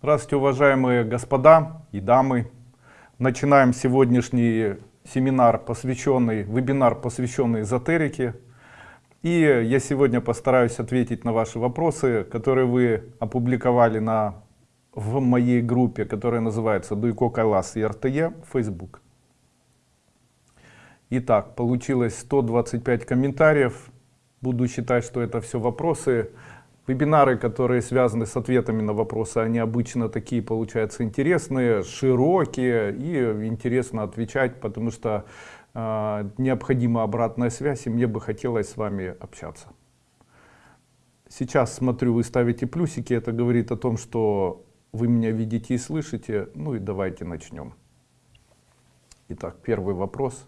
Здравствуйте, уважаемые господа и дамы. Начинаем сегодняшний семинар, посвященный, вебинар, посвященный эзотерике. И я сегодня постараюсь ответить на ваши вопросы, которые вы опубликовали на, в моей группе, которая называется Дуйко Кайлас и РТЕ, Facebook. Итак, получилось 125 комментариев. Буду считать, что это все вопросы. Вебинары, которые связаны с ответами на вопросы, они обычно такие получаются интересные, широкие и интересно отвечать, потому что э, необходима обратная связь, и мне бы хотелось с вами общаться. Сейчас смотрю, вы ставите плюсики, это говорит о том, что вы меня видите и слышите. Ну и давайте начнем. Итак, первый вопрос.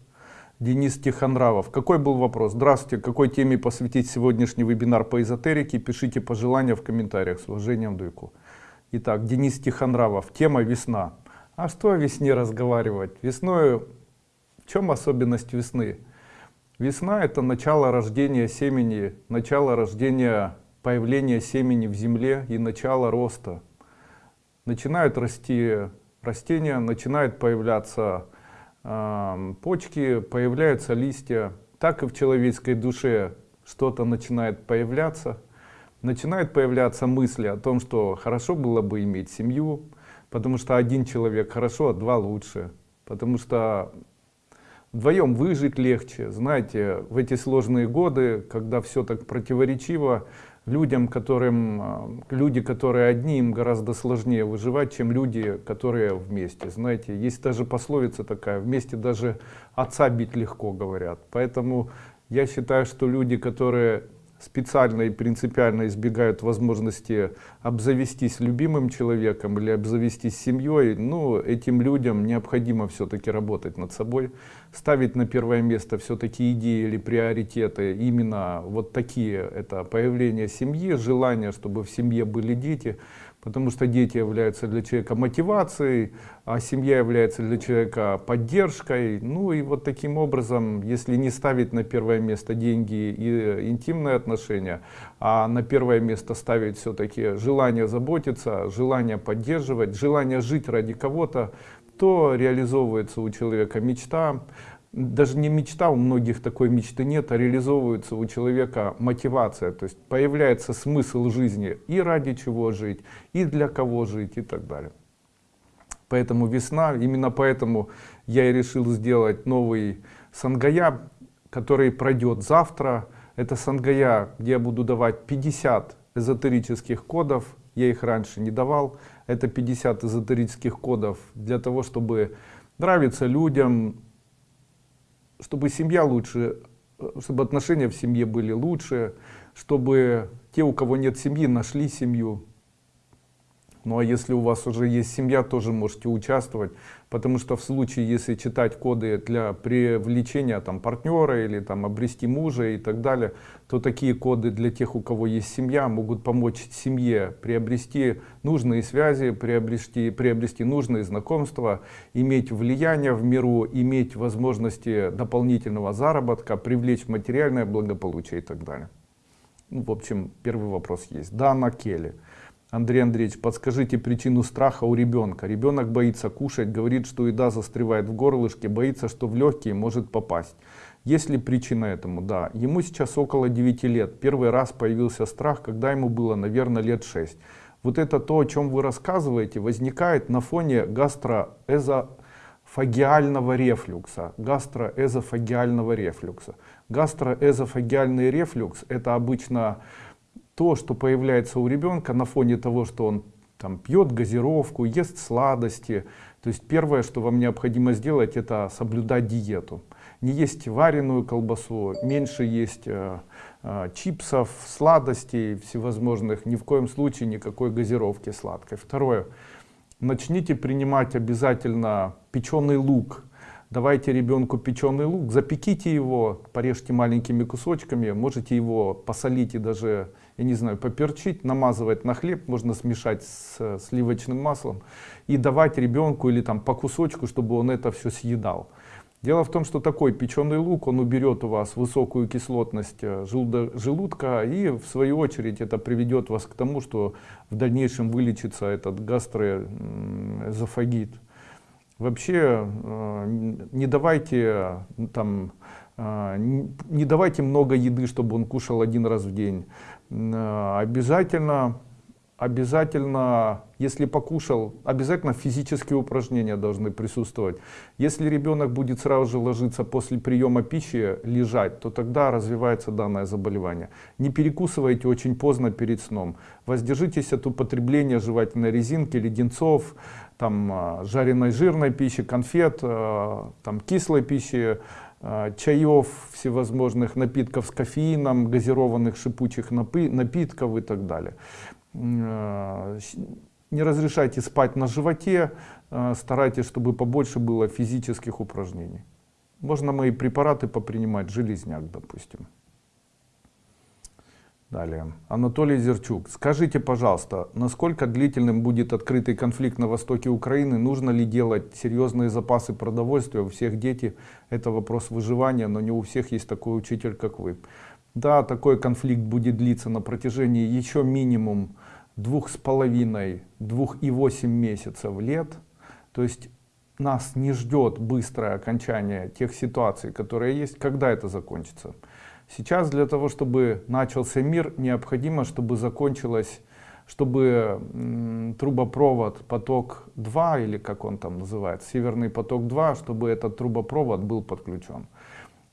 Денис Тихонравов. Какой был вопрос? Здравствуйте. Какой теме посвятить сегодняшний вебинар по эзотерике? Пишите пожелания в комментариях. С уважением, Дуйку. Итак, Денис Тихонравов. Тема весна. А что о весне разговаривать? Весной, в чем особенность весны? Весна это начало рождения семени, начало рождения, появления семени в земле и начало роста. Начинают расти растения, начинают появляться почки, появляются листья. Так и в человеческой душе что-то начинает появляться. Начинают появляться мысли о том, что хорошо было бы иметь семью, потому что один человек хорошо, а два лучше. Потому что вдвоем выжить легче. Знаете, в эти сложные годы, когда все так противоречиво, людям, которым, а, люди, которые одни, им гораздо сложнее выживать, чем люди, которые вместе. Знаете, есть даже пословица такая, вместе даже отца бить легко, говорят. Поэтому я считаю, что люди, которые специально и принципиально избегают возможности обзавестись любимым человеком или обзавестись семьей, ну, этим людям необходимо все-таки работать над собой, ставить на первое место все-таки идеи или приоритеты, именно вот такие, это появление семьи, желание, чтобы в семье были дети, потому что дети являются для человека мотивацией, а семья является для человека поддержкой. Ну и вот таким образом, если не ставить на первое место деньги и интимные отношения, а на первое место ставить все-таки желание заботиться, желание поддерживать, желание жить ради кого-то, то реализовывается у человека мечта, даже не мечта, у многих такой мечты нет, а реализовывается у человека мотивация, то есть появляется смысл жизни и ради чего жить, и для кого жить и так далее. Поэтому весна, именно поэтому я и решил сделать новый Сангая, который пройдет завтра. Это Сангая, где я буду давать 50 эзотерических кодов, я их раньше не давал. Это 50 эзотерических кодов для того, чтобы нравиться людям, чтобы семья лучше, чтобы отношения в семье были лучше, чтобы те, у кого нет семьи, нашли семью. Ну а если у вас уже есть семья, тоже можете участвовать потому что в случае, если читать коды для привлечения там, партнера или там, обрести мужа и так далее, то такие коды для тех, у кого есть семья, могут помочь семье приобрести нужные связи, приобрести, приобрести нужные знакомства, иметь влияние в миру, иметь возможности дополнительного заработка, привлечь материальное благополучие и так далее. Ну, в общем, первый вопрос есть. Дана Келли. Андрей Андреевич, подскажите причину страха у ребенка. Ребенок боится кушать, говорит, что еда застревает в горлышке, боится, что в легкие может попасть. Есть ли причина этому? Да. Ему сейчас около 9 лет. Первый раз появился страх, когда ему было, наверное, лет 6. Вот это то, о чем вы рассказываете, возникает на фоне гастроэзофагиального рефлюкса. Гастроэзофагиального рефлюкса. Гастроэзофагиальный рефлюкс это обычно то, что появляется у ребенка на фоне того, что он там пьет газировку, ест сладости. То есть первое, что вам необходимо сделать, это соблюдать диету. Не есть вареную колбасу, меньше есть э, э, чипсов, сладостей всевозможных, ни в коем случае никакой газировки сладкой. Второе, начните принимать обязательно печеный лук, давайте ребенку печеный лук, запеките его, порежьте маленькими кусочками, можете его посолить и даже, я не знаю, поперчить, намазывать на хлеб, можно смешать с сливочным маслом и давать ребенку или там по кусочку, чтобы он это все съедал. Дело в том, что такой печеный лук, он уберет у вас высокую кислотность э, желудка, и в свою очередь это приведет вас к тому, что в дальнейшем вылечится этот гастроэзофагит. Вообще э, не давайте там э, не давайте много еды, чтобы он кушал один раз в день. Обязательно обязательно, если покушал, обязательно физические упражнения должны присутствовать. Если ребенок будет сразу же ложиться после приема пищи, лежать, то тогда развивается данное заболевание. Не перекусывайте очень поздно перед сном. Воздержитесь от употребления жевательной резинки, леденцов, там, а, жареной жирной пищи, конфет, а, там, кислой пищи, чаев, всевозможных напитков с кофеином, газированных шипучих напитков и так далее. Э, не разрешайте спать на животе, э, старайтесь, чтобы побольше было физических упражнений. Можно мои препараты попринимать, железняк, допустим. Далее. Анатолий Зерчук. Скажите, пожалуйста, насколько длительным будет открытый конфликт на востоке Украины? Нужно ли делать серьезные запасы продовольствия? У всех дети это вопрос выживания, но не у всех есть такой учитель, как вы. Да, такой конфликт будет длиться на протяжении еще минимум двух с половиной, двух и восемь месяцев лет. То есть нас не ждет быстрое окончание тех ситуаций, которые есть. Когда это закончится? Сейчас для того, чтобы начался мир, необходимо, чтобы закончилось, чтобы трубопровод поток 2, или как он там называется, северный поток 2, чтобы этот трубопровод был подключен.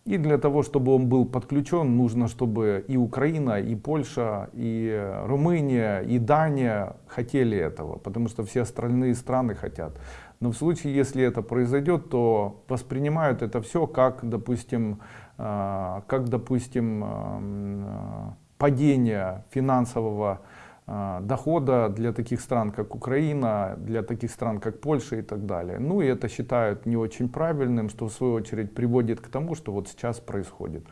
И для того, чтобы он был подключен, нужно, чтобы и Украина, и Польша, и Румыния, и Дания хотели этого, потому что все остальные страны хотят. Но в случае, если это произойдет, то воспринимают это все как, допустим, как, допустим, а, падение финансового а, дохода для таких стран, как Украина, для таких стран, как Польша и так далее. Ну и это считают не очень правильным, что в свою очередь приводит к тому, что вот сейчас происходит.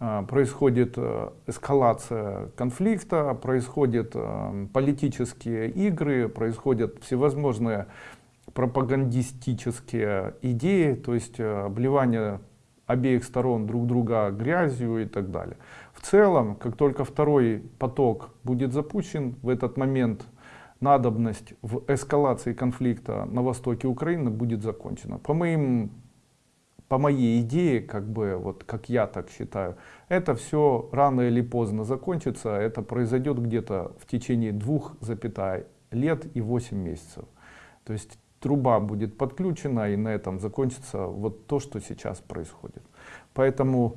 А, происходит э, эскалация конфликта, происходят э, политические игры, происходят всевозможные пропагандистические идеи, то есть э, обливание обеих сторон друг друга грязью и так далее. В целом, как только второй поток будет запущен, в этот момент надобность в эскалации конфликта на востоке Украины будет закончена. По моим по моей идее, как бы, вот как я так считаю, это все рано или поздно закончится. Это произойдет где-то в течение двух запятой лет и 8 месяцев. То есть труба будет подключена и на этом закончится вот то, что сейчас происходит. Поэтому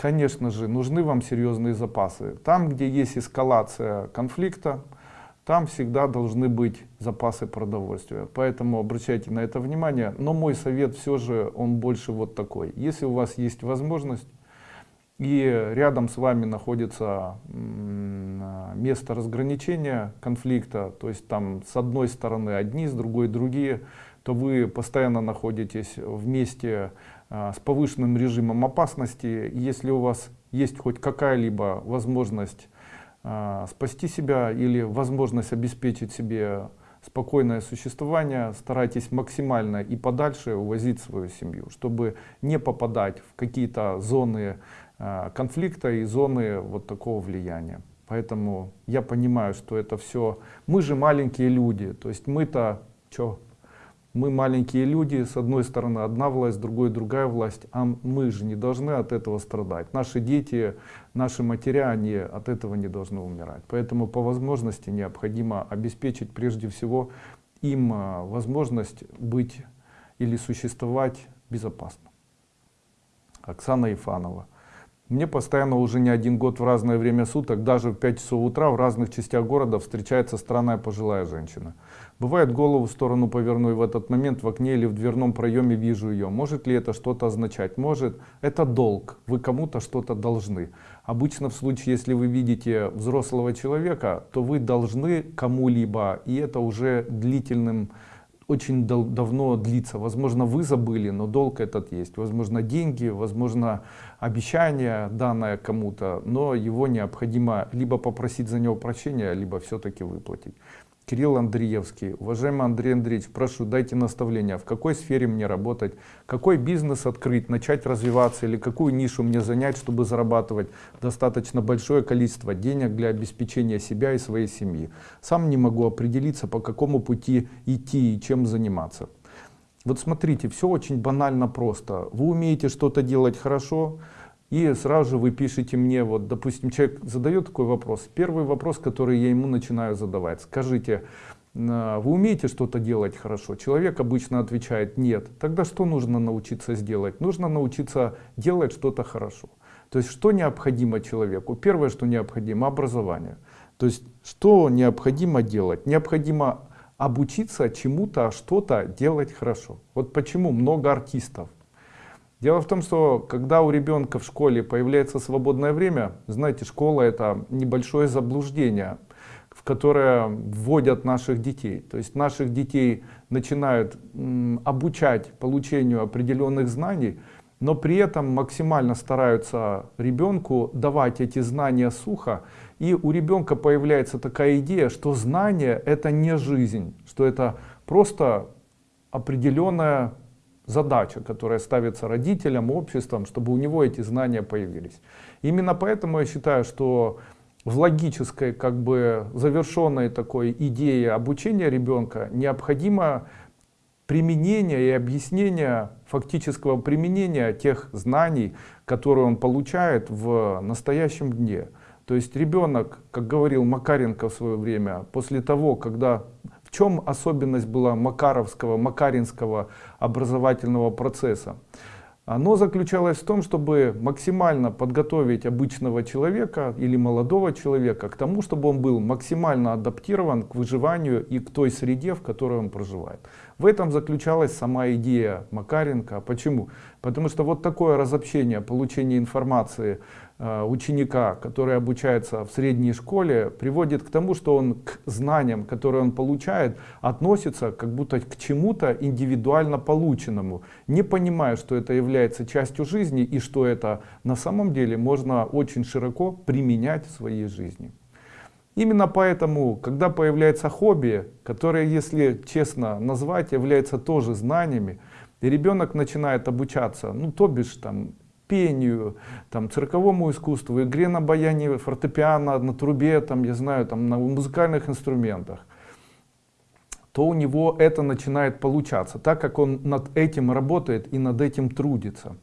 Конечно же, нужны вам серьезные запасы. Там, где есть эскалация конфликта, там всегда должны быть запасы продовольствия. Поэтому обращайте на это внимание. Но мой совет все же, он больше вот такой. Если у вас есть возможность, и рядом с вами находится место разграничения конфликта, то есть там с одной стороны одни, с другой другие, то вы постоянно находитесь в месте а, с повышенным режимом опасности. Если у вас есть хоть какая-либо возможность а, спасти себя или возможность обеспечить себе спокойное существование, старайтесь максимально и подальше увозить свою семью, чтобы не попадать в какие-то зоны конфликта и зоны вот такого влияния. Поэтому я понимаю, что это все, мы же маленькие люди, то есть мы-то, что, мы маленькие люди, с одной стороны одна власть, с другой другая власть, а мы же не должны от этого страдать. Наши дети, наши матеря, они от этого не должны умирать. Поэтому по возможности необходимо обеспечить прежде всего им а, возможность быть или существовать безопасно. Оксана Ифанова. Мне постоянно уже не один год в разное время суток, даже в 5 часов утра в разных частях города встречается странная пожилая женщина. Бывает голову в сторону поверну и в этот момент в окне или в дверном проеме вижу ее. Может ли это что-то означать? Может. Это долг. Вы кому-то что-то должны. Обычно в случае, если вы видите взрослого человека, то вы должны кому-либо, и это уже длительным очень дав давно длится. Возможно, вы забыли, но долг этот есть. Возможно, деньги, возможно, обещание данное кому-то, но его необходимо либо попросить за него прощения, либо все-таки выплатить. Кирилл Андреевский. Уважаемый Андрей Андреевич, прошу, дайте наставления, в какой сфере мне работать, какой бизнес открыть, начать развиваться или какую нишу мне занять, чтобы зарабатывать достаточно большое количество денег для обеспечения себя и своей семьи. Сам не могу определиться, по какому пути идти и чем заниматься. Вот смотрите, все очень банально просто. Вы умеете что-то делать хорошо, и сразу же вы пишете мне, вот, допустим, человек задает такой вопрос. Первый вопрос, который я ему начинаю задавать. Скажите, а, вы умеете что-то делать хорошо? Человек обычно отвечает нет. Тогда что нужно научиться сделать? Нужно научиться делать что-то хорошо. То есть что необходимо человеку? Первое, что необходимо, образование. То есть что необходимо делать? Необходимо обучиться чему-то, что-то делать хорошо. Вот почему много артистов Дело в том, что когда у ребенка в школе появляется свободное время, знаете, школа это небольшое заблуждение, в которое вводят наших детей. То есть наших детей начинают обучать получению определенных знаний, но при этом максимально стараются ребенку давать эти знания сухо. И у ребенка появляется такая идея, что знание это не жизнь, что это просто определенная задача, которая ставится родителям, обществом, чтобы у него эти знания появились. Именно поэтому я считаю, что в логической, как бы завершенной такой идее обучения ребенка необходимо применение и объяснение фактического применения тех знаний, которые он получает в настоящем дне. То есть ребенок, как говорил Макаренко в свое время, после того, когда в чем особенность была Макаровского, Макаринского образовательного процесса? Оно заключалось в том, чтобы максимально подготовить обычного человека или молодого человека к тому, чтобы он был максимально адаптирован к выживанию и к той среде, в которой он проживает. В этом заключалась сама идея Макаренко. Почему? Потому что вот такое разобщение, получение информации ученика, который обучается в средней школе, приводит к тому, что он к знаниям, которые он получает, относится как будто к чему-то индивидуально полученному, не понимая, что это является частью жизни и что это на самом деле можно очень широко применять в своей жизни. Именно поэтому, когда появляется хобби, которое, если честно назвать, является тоже знаниями, и ребенок начинает обучаться, ну то бишь там пению, там, цирковому искусству, игре на баяне, фортепиано, на трубе, там, я знаю, там, на музыкальных инструментах, то у него это начинает получаться, так как он над этим работает и над этим трудится.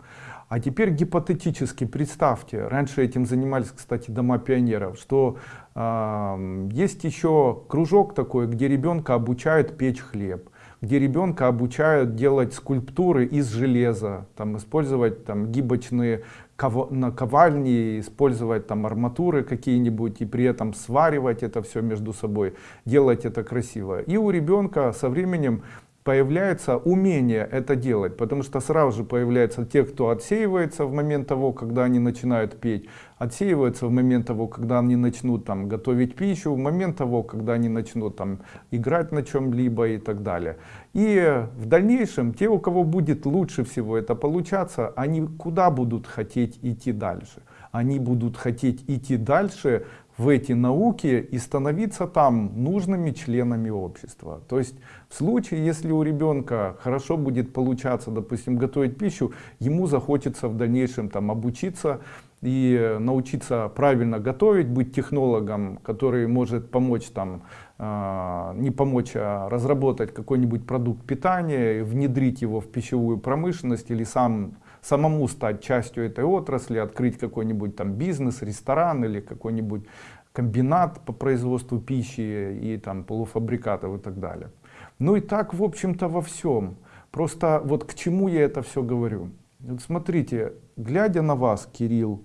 А теперь гипотетически представьте, раньше этим занимались, кстати, дома пионеров, что э, есть еще кружок такой, где ребенка обучают печь хлеб где ребенка обучают делать скульптуры из железа, там, использовать там, гибочные ков... наковальни, использовать там, арматуры какие-нибудь и при этом сваривать это все между собой, делать это красиво. И у ребенка со временем появляется умение это делать, потому что сразу же появляются те, кто отсеивается в момент того, когда они начинают петь, отсеиваются в момент того, когда они начнут там готовить пищу, в момент того, когда они начнут там играть на чем-либо и так далее. И в дальнейшем те, у кого будет лучше всего это получаться, они куда будут хотеть идти дальше? Они будут хотеть идти дальше в эти науки и становиться там нужными членами общества. То есть в случае, если у ребенка хорошо будет получаться, допустим, готовить пищу, ему захочется в дальнейшем там обучиться и научиться правильно готовить, быть технологом, который может помочь там, э, не помочь, а разработать какой-нибудь продукт питания, внедрить его в пищевую промышленность или сам самому стать частью этой отрасли, открыть какой-нибудь там бизнес, ресторан или какой-нибудь комбинат по производству пищи и там полуфабрикатов и так далее. Ну и так, в общем-то, во всем. Просто вот к чему я это все говорю. Вот смотрите, глядя на вас, Кирилл,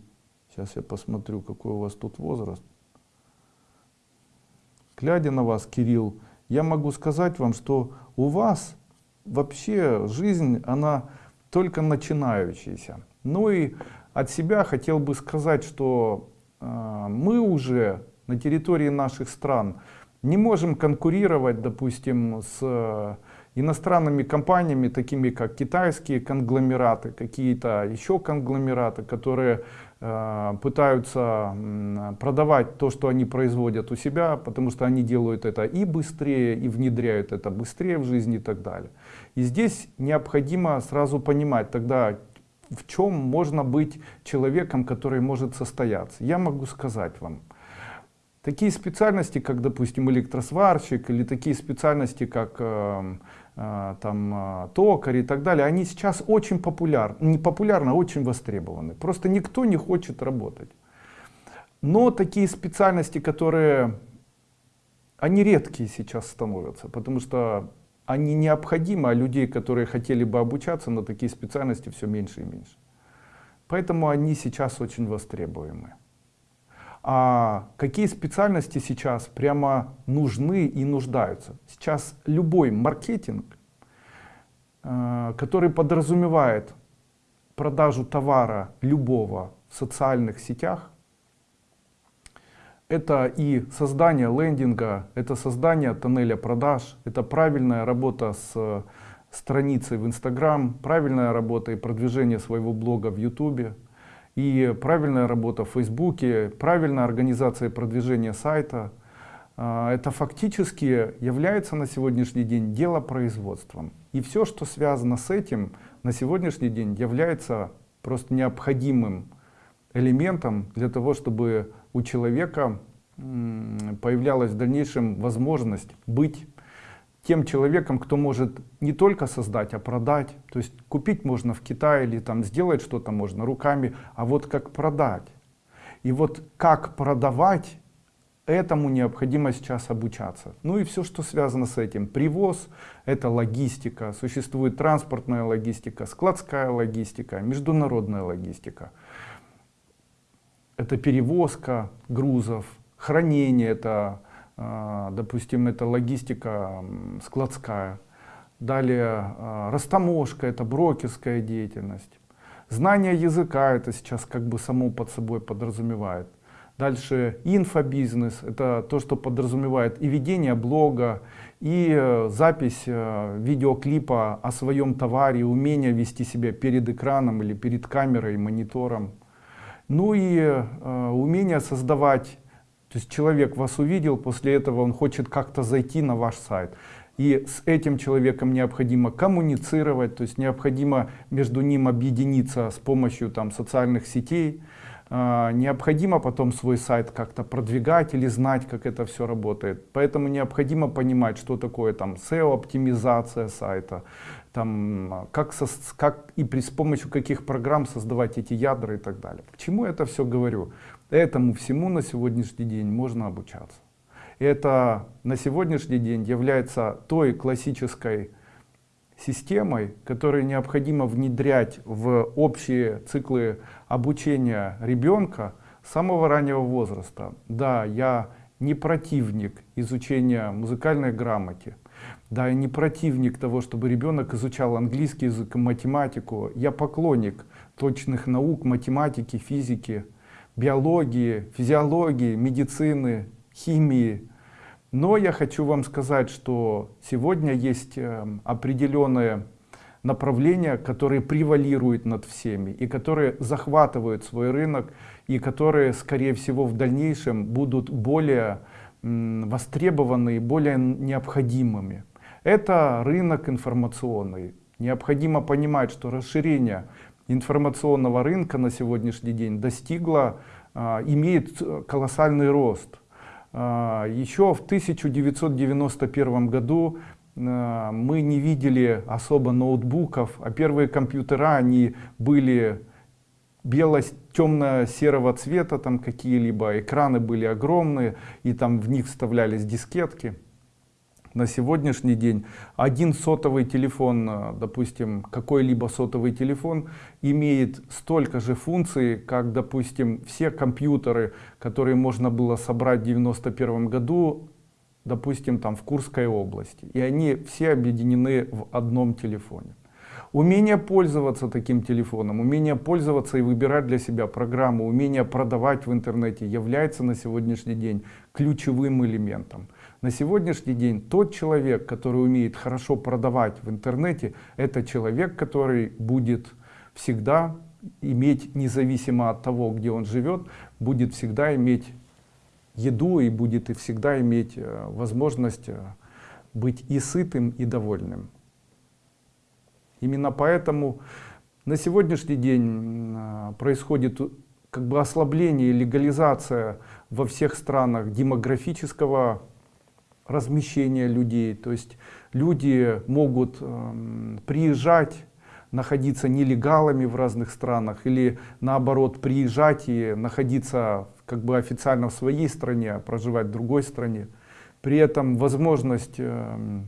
сейчас я посмотрю, какой у вас тут возраст. Глядя на вас, Кирилл, я могу сказать вам, что у вас вообще жизнь, она только начинающаяся. Ну и от себя хотел бы сказать, что э, мы уже на территории наших стран не можем конкурировать, допустим, с э, иностранными компаниями, такими как китайские конгломераты, какие-то еще конгломераты, которые э, пытаются продавать то, что они производят у себя, потому что они делают это и быстрее, и внедряют это быстрее в жизнь и так далее. И здесь необходимо сразу понимать тогда, в чем можно быть человеком, который может состояться. Я могу сказать вам, такие специальности, как, допустим, электросварщик, или такие специальности, как э, э, там, э, токарь и так далее, они сейчас очень популярны, не популярны, а очень востребованы. Просто никто не хочет работать. Но такие специальности, которые, они редкие сейчас становятся, потому что они необходимы, а людей, которые хотели бы обучаться на такие специальности, все меньше и меньше. Поэтому они сейчас очень востребуемы. А какие специальности сейчас прямо нужны и нуждаются? Сейчас любой маркетинг, э, который подразумевает продажу товара любого в социальных сетях, это и создание лендинга, это создание тоннеля продаж, это правильная работа с страницей в Instagram, правильная работа и продвижение своего блога в YouTube, и правильная работа в Фейсбуке, правильная организация продвижения сайта. А, это фактически является на сегодняшний день делопроизводством. И все, что связано с этим, на сегодняшний день является просто необходимым элементом для того, чтобы у человека появлялась в дальнейшем возможность быть тем человеком, кто может не только создать, а продать. То есть купить можно в Китае или там сделать что-то можно руками, а вот как продать. И вот как продавать, этому необходимо сейчас обучаться. Ну и все, что связано с этим. Привоз — это логистика. Существует транспортная логистика, складская логистика, международная логистика. Это перевозка грузов, хранение, это допустим, это логистика складская. Далее а, растаможка, это брокерская деятельность. Знание языка, это сейчас как бы само под собой подразумевает. Дальше инфобизнес, это то, что подразумевает и ведение блога, и э, запись э, видеоклипа о своем товаре, умение вести себя перед экраном или перед камерой, монитором. Ну и э, умение создавать то есть человек вас увидел, после этого он хочет как-то зайти на ваш сайт. И с этим человеком необходимо коммуницировать, то есть необходимо между ним объединиться с помощью там, социальных сетей. А, необходимо потом свой сайт как-то продвигать или знать, как это все работает. Поэтому необходимо понимать, что такое там SEO-оптимизация сайта, там, как, со, как и при, с помощью каких программ создавать эти ядра и так далее. К чему это все говорю? Этому всему на сегодняшний день можно обучаться. Это на сегодняшний день является той классической системой, которую необходимо внедрять в общие циклы обучения ребенка с самого раннего возраста. Да, я не противник изучения музыкальной грамоте. Да, я не противник того, чтобы ребенок изучал английский язык и математику. Я поклонник точных наук, математики, физики биологии, физиологии, медицины, химии. Но я хочу вам сказать, что сегодня есть эм, определенные направления, которые превалируют над всеми и которые захватывают свой рынок и которые, скорее всего, в дальнейшем будут более востребованы и более необходимыми. Это рынок информационный. Необходимо понимать, что расширение информационного рынка на сегодняшний день достигла, а, имеет колоссальный рост. А, еще в 1991 году а, мы не видели особо ноутбуков, а первые компьютера, они были бело-темно-серого цвета, там какие-либо экраны были огромные, и там в них вставлялись дискетки на сегодняшний день один сотовый телефон, э, допустим, какой-либо сотовый телефон имеет столько же функций, как, допустим, все компьютеры, которые можно было собрать в 91 году, допустим, там в Курской области. И они все объединены в одном телефоне. Умение пользоваться таким телефоном, умение пользоваться и выбирать для себя программу, умение продавать в интернете является на сегодняшний день ключевым элементом. На сегодняшний день тот человек, который умеет хорошо продавать в интернете, это человек, который будет всегда иметь независимо от того, где он живет, будет всегда иметь еду и будет и всегда иметь э, возможность э, быть и сытым, и довольным. Именно поэтому на сегодняшний день э, происходит как бы ослабление, легализация во всех странах демографического размещения людей. То есть люди могут э, приезжать, находиться нелегалами в разных странах или наоборот приезжать и находиться как бы официально в своей стране, а проживать в другой стране. При этом возможность э,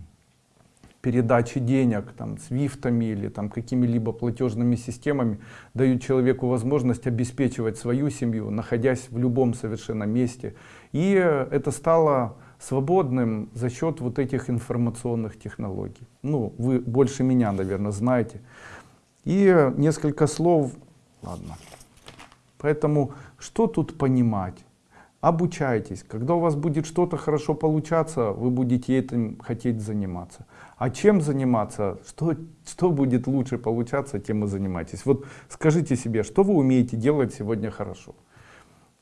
передачи денег там, свифтами или там какими-либо платежными системами дают человеку возможность обеспечивать свою семью, находясь в любом совершенно месте. И это стало свободным за счет вот этих информационных технологий. Ну, вы больше меня, наверное, знаете. И несколько слов, ладно. Поэтому что тут понимать? Обучайтесь. Когда у вас будет что-то хорошо получаться, вы будете этим хотеть заниматься. А чем заниматься? Что, что будет лучше получаться, тем и занимайтесь. Вот скажите себе, что вы умеете делать сегодня хорошо?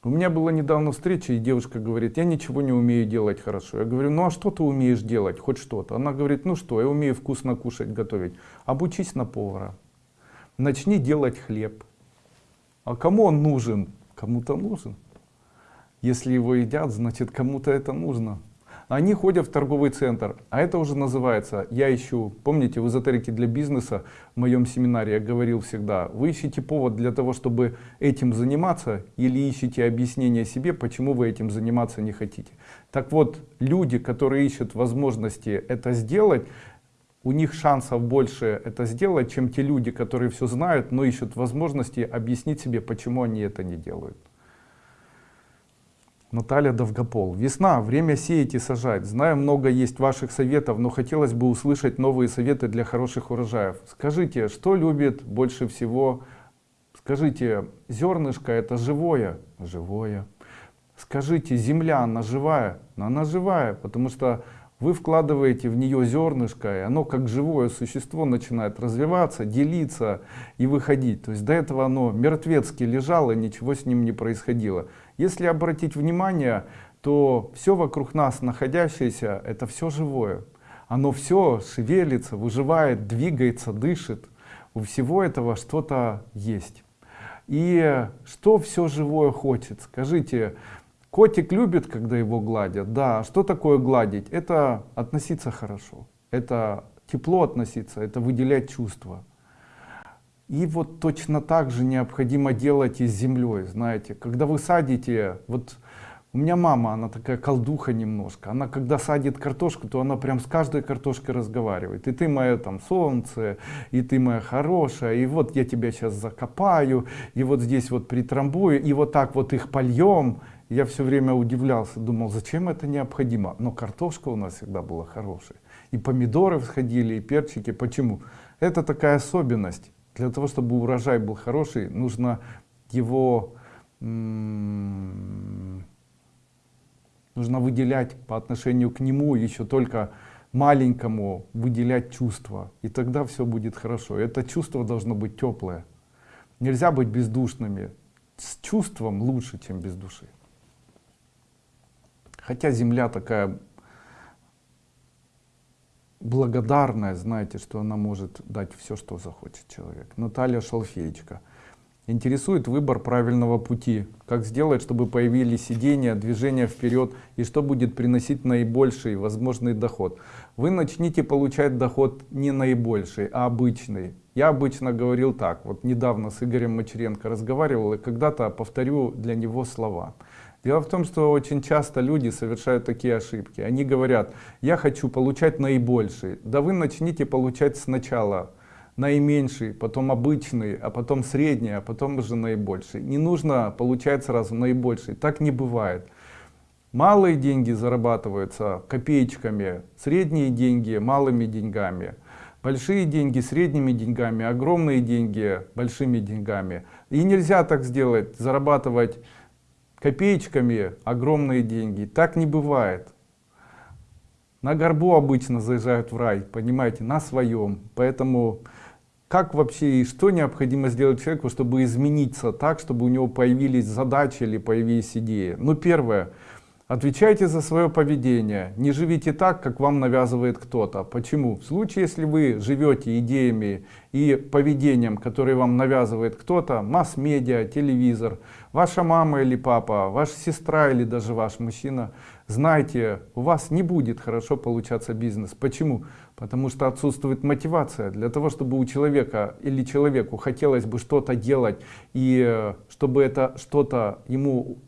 У меня была недавно встреча, и девушка говорит, я ничего не умею делать хорошо. Я говорю, ну а что ты умеешь делать, хоть что-то? Она говорит, ну что, я умею вкусно кушать, готовить. Обучись на повара. Начни делать хлеб. А кому он нужен? Кому-то нужен. Если его едят, значит кому-то это нужно. Они ходят в торговый центр, а это уже называется, я ищу, помните, в эзотерике для бизнеса, в моем семинаре я говорил всегда, вы ищете повод для того, чтобы этим заниматься, или ищете объяснение себе, почему вы этим заниматься не хотите. Так вот, люди, которые ищут возможности это сделать, у них шансов больше это сделать, чем те люди, которые все знают, но ищут возможности объяснить себе, почему они это не делают. Наталья Довгопол. Весна, время сеять и сажать. Знаю, много есть ваших советов, но хотелось бы услышать новые советы для хороших урожаев. Скажите, что любит больше всего? Скажите, зернышко это живое? Живое. Скажите, земля, она живая? Она живая, потому что вы вкладываете в нее зернышко, и оно как живое существо начинает развиваться, делиться и выходить. То есть до этого оно мертвецки лежало, ничего с ним не происходило. Если обратить внимание, то все вокруг нас находящееся, это все живое. Оно все шевелится, выживает, двигается, дышит. У всего этого что-то есть. И что все живое хочет? Скажите, котик любит, когда его гладят? Да. Что такое гладить? Это относиться хорошо. Это тепло относиться, это выделять чувства. И вот точно так же необходимо делать и с землей, знаете, когда вы садите, вот у меня мама, она такая колдуха немножко, она когда садит картошку, то она прям с каждой картошкой разговаривает, и ты мое там солнце, и ты моя хорошая, и вот я тебя сейчас закопаю, и вот здесь вот притрамбую, и вот так вот их польем. Я все время удивлялся, думал, зачем это необходимо, но картошка у нас всегда была хорошая, и помидоры всходили, и перчики, почему? Это такая особенность для того, чтобы урожай был хороший, нужно его нужно выделять по отношению к нему еще только маленькому выделять чувства. И тогда все будет хорошо. Это чувство должно быть теплое нельзя быть бездушными. С чувством лучше чем без души. Хотя земля такая благодарная, знаете, что она может дать все, что захочет человек. Наталья Шалфеечка. Интересует выбор правильного пути. Как сделать, чтобы появились сидения, движения вперед и что будет приносить наибольший возможный доход. Вы начните получать доход не наибольший, а обычный. Я обычно говорил так, вот недавно с Игорем Мачеренко разговаривал и когда-то повторю для него слова. Дело в том, что очень часто люди совершают такие ошибки. Они говорят, я хочу получать наибольший. Да вы начните получать сначала наименьший, потом обычный, а потом средний, а потом уже наибольший. Не нужно получать сразу наибольший. Так не бывает. Малые деньги зарабатываются копеечками, средние деньги малыми деньгами. Большие деньги средними деньгами, огромные деньги большими деньгами. И нельзя так сделать, зарабатывать копеечками огромные деньги. Так не бывает. На горбу обычно заезжают в рай, понимаете, на своем. Поэтому как вообще и что необходимо сделать человеку, чтобы измениться так, чтобы у него появились задачи или появились идеи? Ну, первое. Отвечайте за свое поведение. Не живите так, как вам навязывает кто-то. Почему? В случае, если вы живете идеями и поведением, которые вам навязывает кто-то, масс-медиа, телевизор, ваша мама или папа, ваша сестра или даже ваш мужчина, знайте, у вас не будет хорошо получаться бизнес. Почему? Потому что отсутствует мотивация. Для того, чтобы у человека или человеку хотелось бы что-то делать, и э, чтобы это что-то ему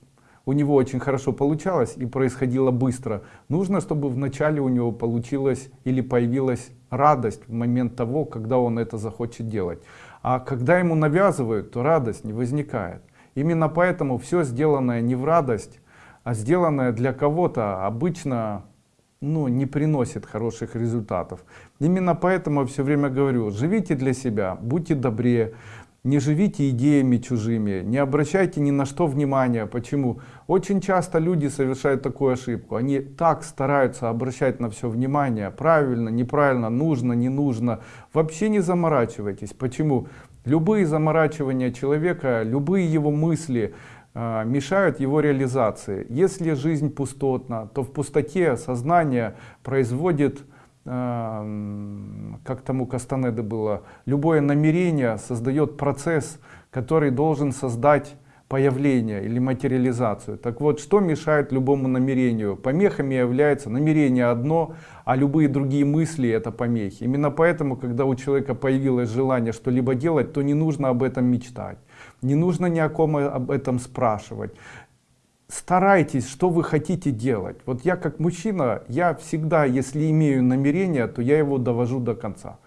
у него очень хорошо получалось и происходило быстро. Нужно, чтобы вначале у него получилось или появилась радость в момент того, когда он это захочет делать. А когда ему навязывают, то радость не возникает. Именно поэтому все сделанное не в радость, а сделанное для кого-то обычно ну, не приносит хороших результатов. Именно поэтому я все время говорю, живите для себя, будьте добрее, не живите идеями чужими, не обращайте ни на что внимания. Почему? Очень часто люди совершают такую ошибку. Они так стараются обращать на все внимание. Правильно, неправильно, нужно, не нужно. Вообще не заморачивайтесь. Почему? Любые заморачивания человека, любые его мысли э, мешают его реализации. Если жизнь пустотна, то в пустоте сознание производит как тому Кастанеды было, любое намерение создает процесс, который должен создать появление или материализацию. Так вот, что мешает любому намерению? Помехами является намерение одно, а любые другие мысли это помехи. Именно поэтому, когда у человека появилось желание что-либо делать, то не нужно об этом мечтать. Не нужно ни о ком об этом спрашивать старайтесь, что вы хотите делать. Вот я как мужчина, я всегда, если имею намерение, то я его довожу до конца.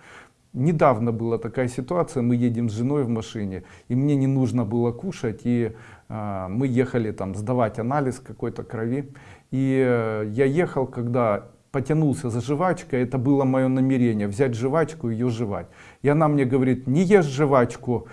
Недавно была такая ситуация, мы едем с женой в машине, и мне не нужно было кушать, и э, мы ехали там сдавать анализ какой-то крови. И э, я ехал, когда потянулся за жвачкой, это было мое намерение, взять жвачку и ее жевать. И она мне говорит, не ешь жвачку,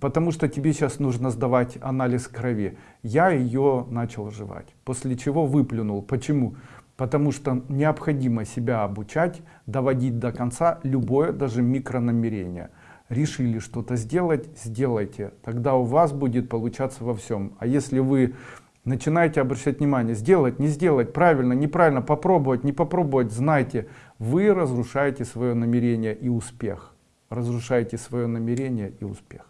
потому что тебе сейчас нужно сдавать анализ крови. Я ее начал жевать, после чего выплюнул. Почему? Потому что необходимо себя обучать, доводить до конца любое, даже микронамерение. Решили что-то сделать, сделайте. Тогда у вас будет получаться во всем. А если вы начинаете обращать внимание, сделать, не сделать, правильно, неправильно, попробовать, не попробовать, знайте, вы разрушаете свое намерение и успех. Разрушаете свое намерение и успех.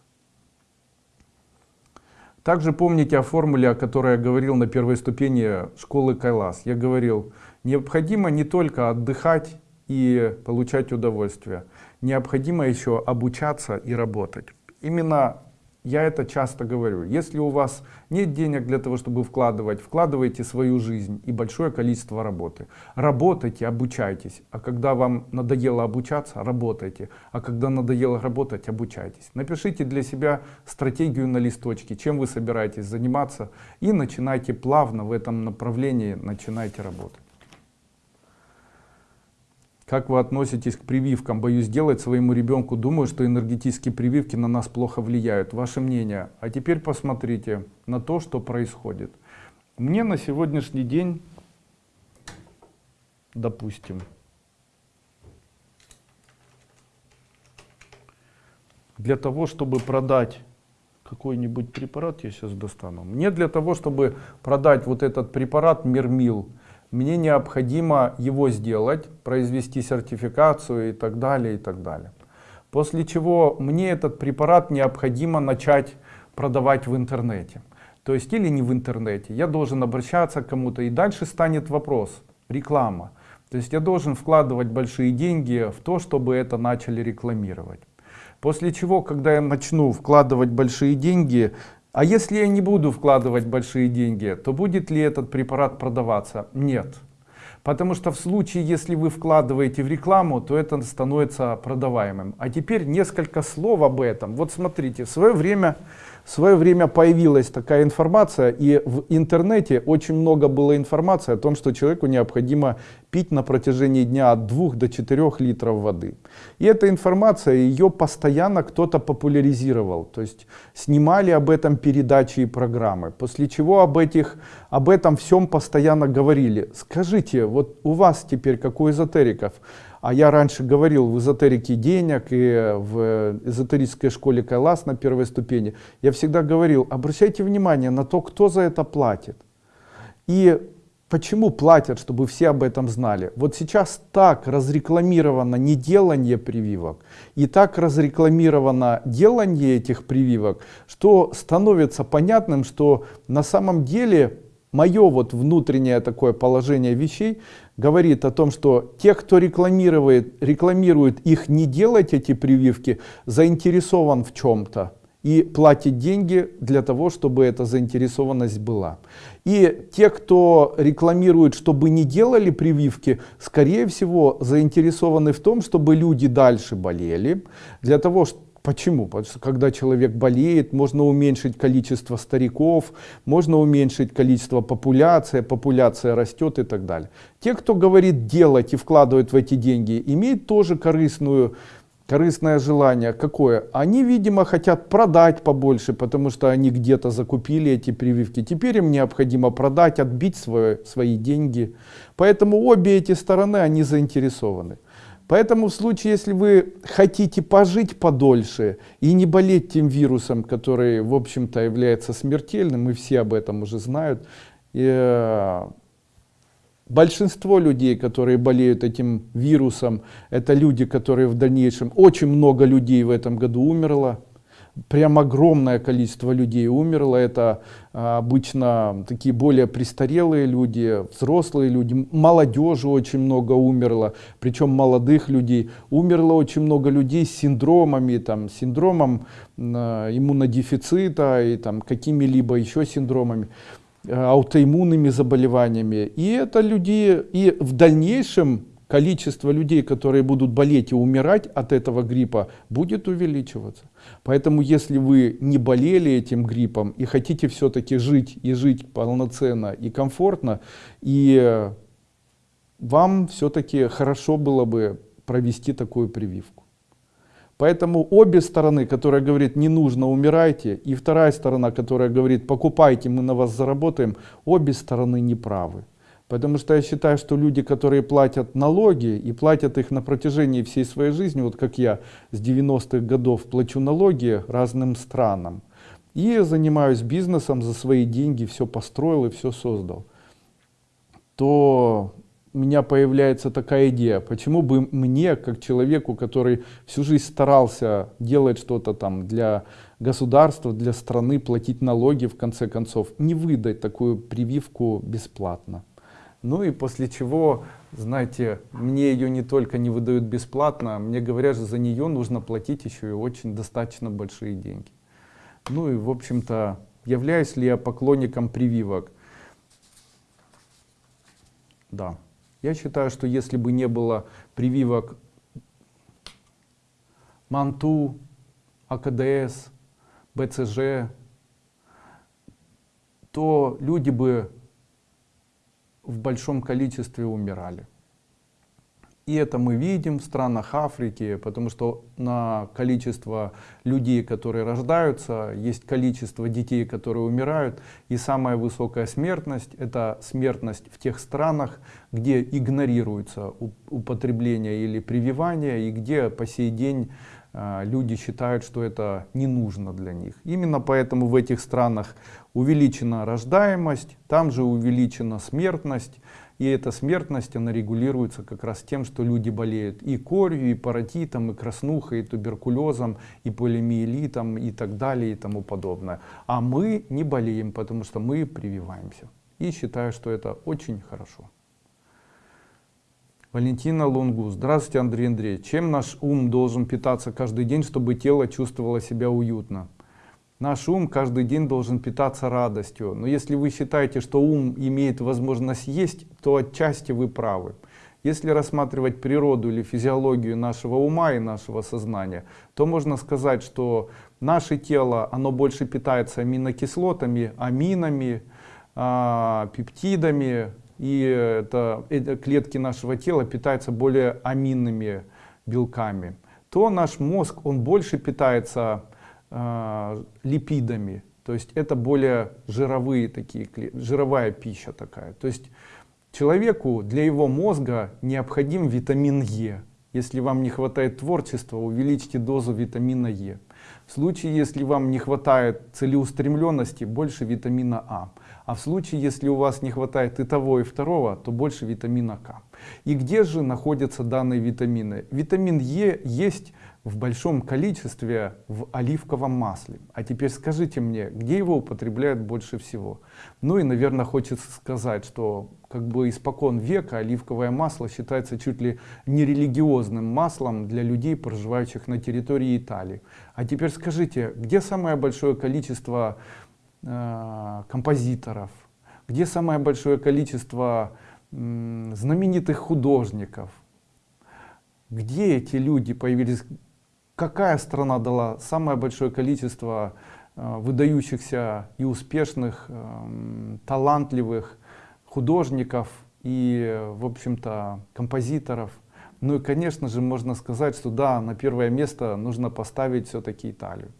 Также помните о формуле, о которой я говорил на первой ступени школы Кайлас. Я говорил, необходимо не только отдыхать и получать удовольствие, необходимо еще обучаться и работать. Именно я это часто говорю. Если у вас нет денег для того, чтобы вкладывать, вкладывайте свою жизнь и большое количество работы. Работайте, обучайтесь. А когда вам надоело обучаться, работайте. А когда надоело работать, обучайтесь. Напишите для себя стратегию на листочке, чем вы собираетесь заниматься. И начинайте плавно в этом направлении, начинайте работать. Как вы относитесь к прививкам? Боюсь делать своему ребенку. Думаю, что энергетические прививки на нас плохо влияют. Ваше мнение? А теперь посмотрите на то, что происходит. Мне на сегодняшний день, допустим, для того, чтобы продать какой-нибудь препарат, я сейчас достану. Мне для того, чтобы продать вот этот препарат Мермил, мне необходимо его сделать, произвести сертификацию и так далее, и так далее. После чего мне этот препарат необходимо начать продавать в интернете. То есть или не в интернете, я должен обращаться к кому-то и дальше станет вопрос, реклама. То есть я должен вкладывать большие деньги в то, чтобы это начали рекламировать. После чего, когда я начну вкладывать большие деньги, а если я не буду вкладывать большие деньги, то будет ли этот препарат продаваться? Нет. Потому что в случае, если вы вкладываете в рекламу, то это становится продаваемым. А теперь несколько слов об этом. Вот смотрите, в свое время, в свое время появилась такая информация, и в интернете очень много было информации о том, что человеку необходимо пить на протяжении дня от 2 до 4 литров воды. И эта информация, ее постоянно кто-то популяризировал. То есть снимали об этом передачи и программы. После чего об, этих, об этом всем постоянно говорили. Скажите, вот у вас теперь, как у эзотериков, а я раньше говорил в эзотерике денег и в эзотерической школе Кайлас на первой ступени, я всегда говорил, обращайте внимание на то, кто за это платит. И почему платят, чтобы все об этом знали. Вот сейчас так разрекламировано неделание прививок и так разрекламировано делание этих прививок, что становится понятным, что на самом деле мое вот внутреннее такое положение вещей говорит о том, что те, кто рекламирует, рекламирует их не делать эти прививки, заинтересован в чем-то и платит деньги для того, чтобы эта заинтересованность была. И те, кто рекламирует, чтобы не делали прививки, скорее всего заинтересованы в том, чтобы люди дальше болели, для того, чтобы Почему? Потому что когда человек болеет, можно уменьшить количество стариков, можно уменьшить количество популяции, популяция растет и так далее. Те, кто говорит делать и вкладывает в эти деньги, имеют тоже корыстную, корыстное желание. Какое? Они, видимо, хотят продать побольше, потому что они где-то закупили эти прививки. Теперь им необходимо продать, отбить свои, свои деньги. Поэтому обе эти стороны, они заинтересованы. Поэтому в случае, если вы хотите пожить подольше и не болеть тем вирусом, который, в общем-то, является смертельным, и все об этом уже знают, и, э, большинство людей, которые болеют этим вирусом, это люди, которые в дальнейшем, очень много людей в этом году умерло, прям огромное количество людей умерло. Это а, обычно такие более престарелые люди, взрослые люди, молодежи очень много умерло, причем молодых людей. Умерло очень много людей с синдромами, там, синдромом а, иммунодефицита и там какими-либо еще синдромами аутоиммунными заболеваниями. И это люди, и в дальнейшем количество людей, которые будут болеть и умирать от этого гриппа, будет увеличиваться. Поэтому, если вы не болели этим гриппом и хотите все-таки жить и жить полноценно и комфортно, и вам все-таки хорошо было бы провести такую прививку. Поэтому обе стороны, которая говорит не нужно умирайте, и вторая сторона, которая говорит покупайте, мы на вас заработаем, обе стороны неправы. Потому что я считаю, что люди, которые платят налоги и платят их на протяжении всей своей жизни, вот как я с 90-х годов плачу налоги разным странам, и занимаюсь бизнесом за свои деньги, все построил и все создал, то у меня появляется такая идея, почему бы мне, как человеку, который всю жизнь старался делать что-то там для государства, для страны, платить налоги в конце концов, не выдать такую прививку бесплатно. Ну и после чего, знаете, мне ее не только не выдают бесплатно, мне говорят, что за нее нужно платить еще и очень достаточно большие деньги. Ну и в общем-то, являюсь ли я поклонником прививок? Да. Я считаю, что если бы не было прививок МАНТУ, АКДС, БЦЖ, то люди бы в большом количестве умирали. И это мы видим в странах Африки, потому что на количество людей, которые рождаются, есть количество детей, которые умирают. И самая высокая смертность — это смертность в тех странах, где игнорируется употребление или прививание, и где по сей день люди считают, что это не нужно для них. Именно поэтому в этих странах увеличена рождаемость, там же увеличена смертность, и эта смертность, она регулируется как раз тем, что люди болеют и корью, и паротитом, и краснухой, и туберкулезом, и полимиелитом, и так далее, и тому подобное. А мы не болеем, потому что мы прививаемся. И считаю, что это очень хорошо. Валентина Лунгу. Здравствуйте, Андрей Андреевич. Чем наш ум должен питаться каждый день, чтобы тело чувствовало себя уютно? Наш ум каждый день должен питаться радостью. Но если вы считаете, что ум имеет возможность есть, то отчасти вы правы. Если рассматривать природу или физиологию нашего ума и нашего сознания, то можно сказать, что наше тело, оно больше питается аминокислотами, аминами, а, пептидами, и это, это клетки нашего тела питаются более аминными белками, то наш мозг, он больше питается э, липидами, то есть это более жировые такие, жировая пища такая. То есть человеку для его мозга необходим витамин Е. Если вам не хватает творчества, увеличьте дозу витамина Е. В случае, если вам не хватает целеустремленности, больше витамина А. А в случае, если у вас не хватает и того, и второго, то больше витамина К. И где же находятся данные витамины? Витамин Е есть в большом количестве в оливковом масле. А теперь скажите мне, где его употребляют больше всего? Ну и, наверное, хочется сказать, что как бы испокон века оливковое масло считается чуть ли не религиозным маслом для людей, проживающих на территории Италии. А теперь скажите, где самое большое количество композиторов, где самое большое количество знаменитых художников, где эти люди появились, какая страна дала самое большое количество э, выдающихся и успешных, э, талантливых художников и, в общем-то, композиторов. Ну и, конечно же, можно сказать, что да, на первое место нужно поставить все-таки Италию.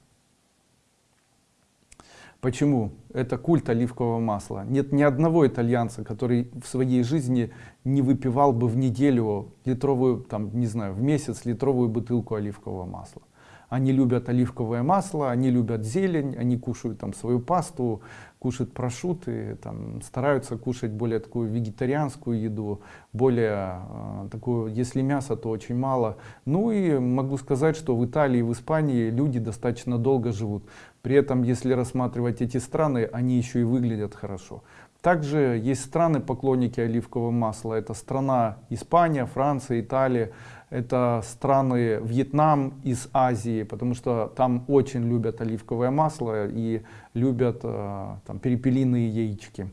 Почему? Это культ оливкового масла. Нет ни одного итальянца, который в своей жизни не выпивал бы в неделю литровую, там, не знаю, в месяц литровую бутылку оливкового масла. Они любят оливковое масло, они любят зелень, они кушают там свою пасту, кушают прошуты, там, стараются кушать более такую вегетарианскую еду, более э, такую, если мясо, то очень мало. Ну и могу сказать, что в Италии и в Испании люди достаточно долго живут. При этом, если рассматривать эти страны, они еще и выглядят хорошо. Также есть страны поклонники оливкового масла. Это страна Испания, Франция, Италия. Это страны Вьетнам из Азии, потому что там очень любят оливковое масло и любят э, там, перепелиные яички.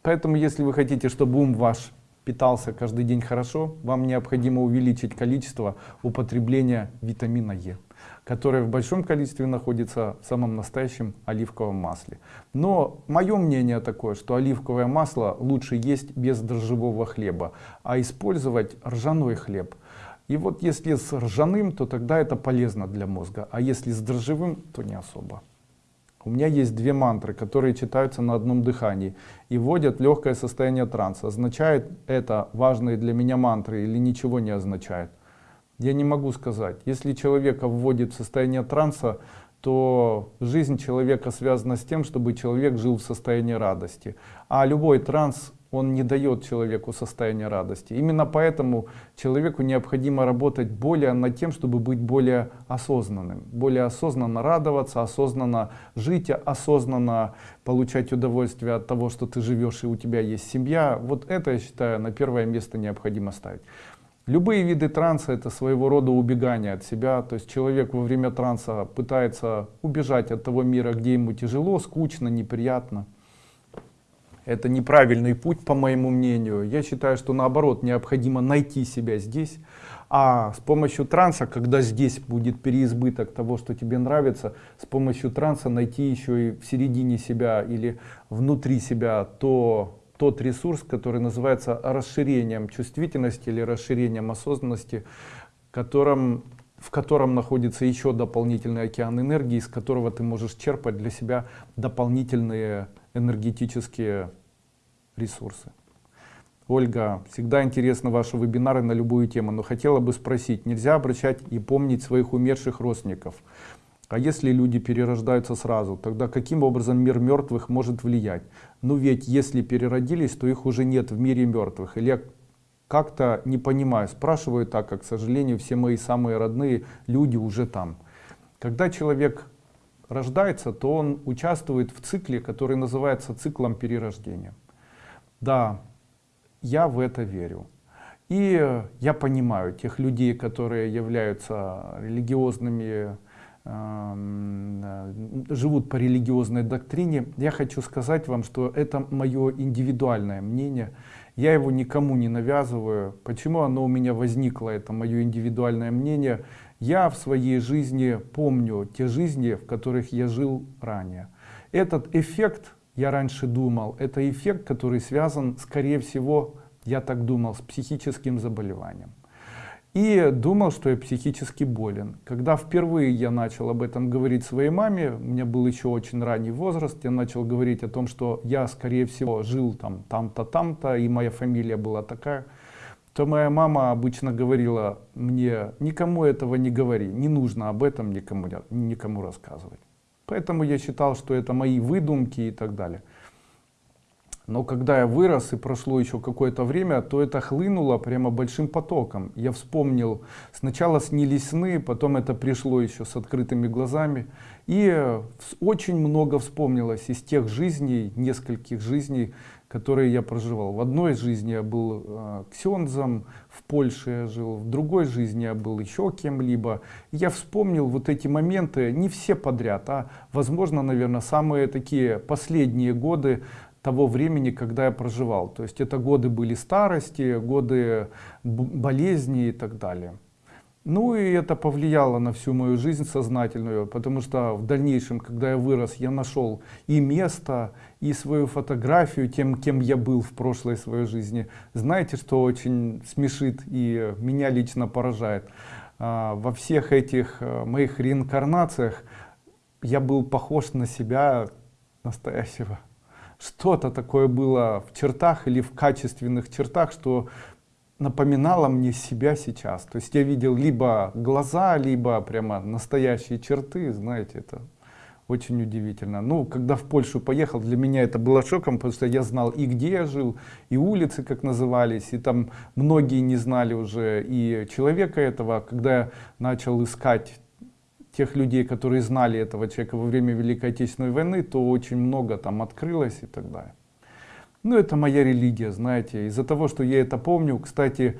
Поэтому, если вы хотите, чтобы ум ваш питался каждый день хорошо, вам необходимо увеличить количество употребления витамина Е которое в большом количестве находится в самом настоящем оливковом масле. Но мое мнение такое, что оливковое масло лучше есть без дрожжевого хлеба, а использовать ржаной хлеб. И вот если с ржаным, то тогда это полезно для мозга, а если с дрожжевым, то не особо. У меня есть две мантры, которые читаются на одном дыхании и вводят легкое состояние транса. Означает это важные для меня мантры или ничего не означает? Я не могу сказать. Если человека вводит в состояние транса, то жизнь человека связана с тем, чтобы человек жил в состоянии радости. А любой транс, он не дает человеку состояние радости. Именно поэтому человеку необходимо работать более над тем, чтобы быть более осознанным. Более осознанно радоваться, осознанно жить, осознанно получать удовольствие от того, что ты живешь и у тебя есть семья. Вот это, я считаю, на первое место необходимо ставить. Любые виды транса это своего рода убегание от себя. То есть человек во время транса пытается убежать от того мира, где ему тяжело, скучно, неприятно. Это неправильный путь, по моему мнению. Я считаю, что наоборот, необходимо найти себя здесь. А с помощью транса, когда здесь будет переизбыток того, что тебе нравится, с помощью транса найти еще и в середине себя или внутри себя то, тот ресурс, который называется расширением чувствительности или расширением осознанности, которым, в котором находится еще дополнительный океан энергии, из которого ты можешь черпать для себя дополнительные энергетические ресурсы. Ольга, всегда интересны ваши вебинары на любую тему, но хотела бы спросить, нельзя обращать и помнить своих умерших родственников? А если люди перерождаются сразу, тогда каким образом мир мертвых может влиять? Ну ведь если переродились, то их уже нет в мире мертвых. Или я как-то не понимаю, спрашиваю так, как, к сожалению, все мои самые родные люди уже там. Когда человек рождается, то он участвует в цикле, который называется циклом перерождения. Да, я в это верю. И я понимаю тех людей, которые являются религиозными живут по религиозной доктрине. Я хочу сказать вам, что это мое индивидуальное мнение. Я его никому не навязываю. Почему оно у меня возникло, это мое индивидуальное мнение? Я в своей жизни помню те жизни, в которых я жил ранее. Этот эффект я раньше думал, это эффект, который связан, скорее всего, я так думал, с психическим заболеванием. И думал, что я психически болен. Когда впервые я начал об этом говорить своей маме, меня был еще очень ранний возраст, я начал говорить о том, что я, скорее всего, жил там, там-то, там-то, и моя фамилия была такая, то моя мама обычно говорила мне, никому этого не говори, не нужно об этом никому, никому рассказывать. Поэтому я считал, что это мои выдумки и так далее. Но когда я вырос и прошло еще какое-то время, то это хлынуло прямо большим потоком. Я вспомнил, сначала снились сны, потом это пришло еще с открытыми глазами. И очень много вспомнилось из тех жизней, нескольких жизней, которые я проживал. В одной жизни я был э, ксензом, в Польше я жил, в другой жизни я был еще кем-либо. Я вспомнил вот эти моменты, не все подряд, а возможно, наверное, самые такие последние годы того времени, когда я проживал. То есть это годы были старости, годы болезни и так далее. Ну и это повлияло на всю мою жизнь сознательную, потому что в дальнейшем, когда я вырос, я нашел и место, и свою фотографию тем, кем я был в прошлой своей жизни. Знаете, что очень смешит и меня лично поражает? А, во всех этих э, моих реинкарнациях я был похож на себя настоящего что-то такое было в чертах или в качественных чертах, что напоминало мне себя сейчас. То есть я видел либо глаза, либо прямо настоящие черты, знаете, это очень удивительно. Ну, когда в Польшу поехал, для меня это было шоком, потому что я знал и где я жил, и улицы как назывались, и там многие не знали уже и человека этого. Когда я начал искать тех людей, которые знали этого человека во время Великой Отечественной войны, то очень много там открылось и так далее. Ну, это моя религия, знаете. Из-за того, что я это помню, кстати,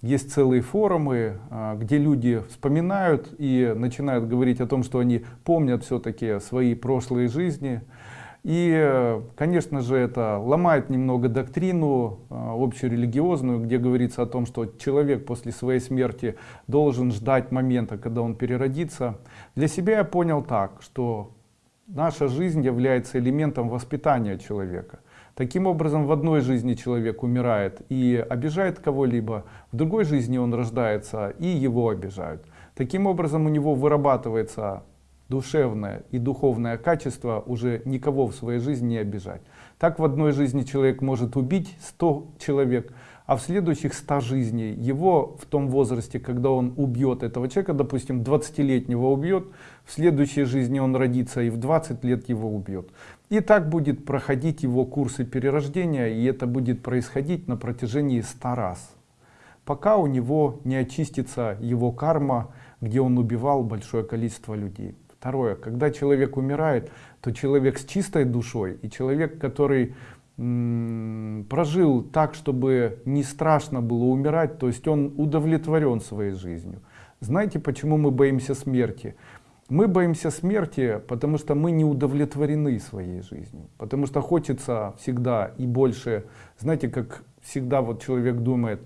есть целые форумы, а, где люди вспоминают и начинают говорить о том, что они помнят все-таки свои прошлые жизни, и, конечно же, это ломает немного доктрину э, общерелигиозную, где говорится о том, что человек после своей смерти должен ждать момента, когда он переродится. Для себя я понял так, что наша жизнь является элементом воспитания человека. Таким образом, в одной жизни человек умирает и обижает кого-либо, в другой жизни он рождается и его обижают. Таким образом, у него вырабатывается душевное и духовное качество уже никого в своей жизни не обижать. Так в одной жизни человек может убить 100 человек, а в следующих 100 жизней его в том возрасте, когда он убьет этого человека, допустим, 20-летнего убьет, в следующей жизни он родится и в 20 лет его убьет. И так будет проходить его курсы перерождения, и это будет происходить на протяжении 100 раз. Пока у него не очистится его карма, где он убивал большое количество людей. Второе, когда человек умирает, то человек с чистой душой и человек, который прожил так, чтобы не страшно было умирать, то есть он удовлетворен своей жизнью. Знаете, почему мы боимся смерти? Мы боимся смерти, потому что мы не удовлетворены своей жизнью. Потому что хочется всегда и больше, знаете, как всегда вот человек думает,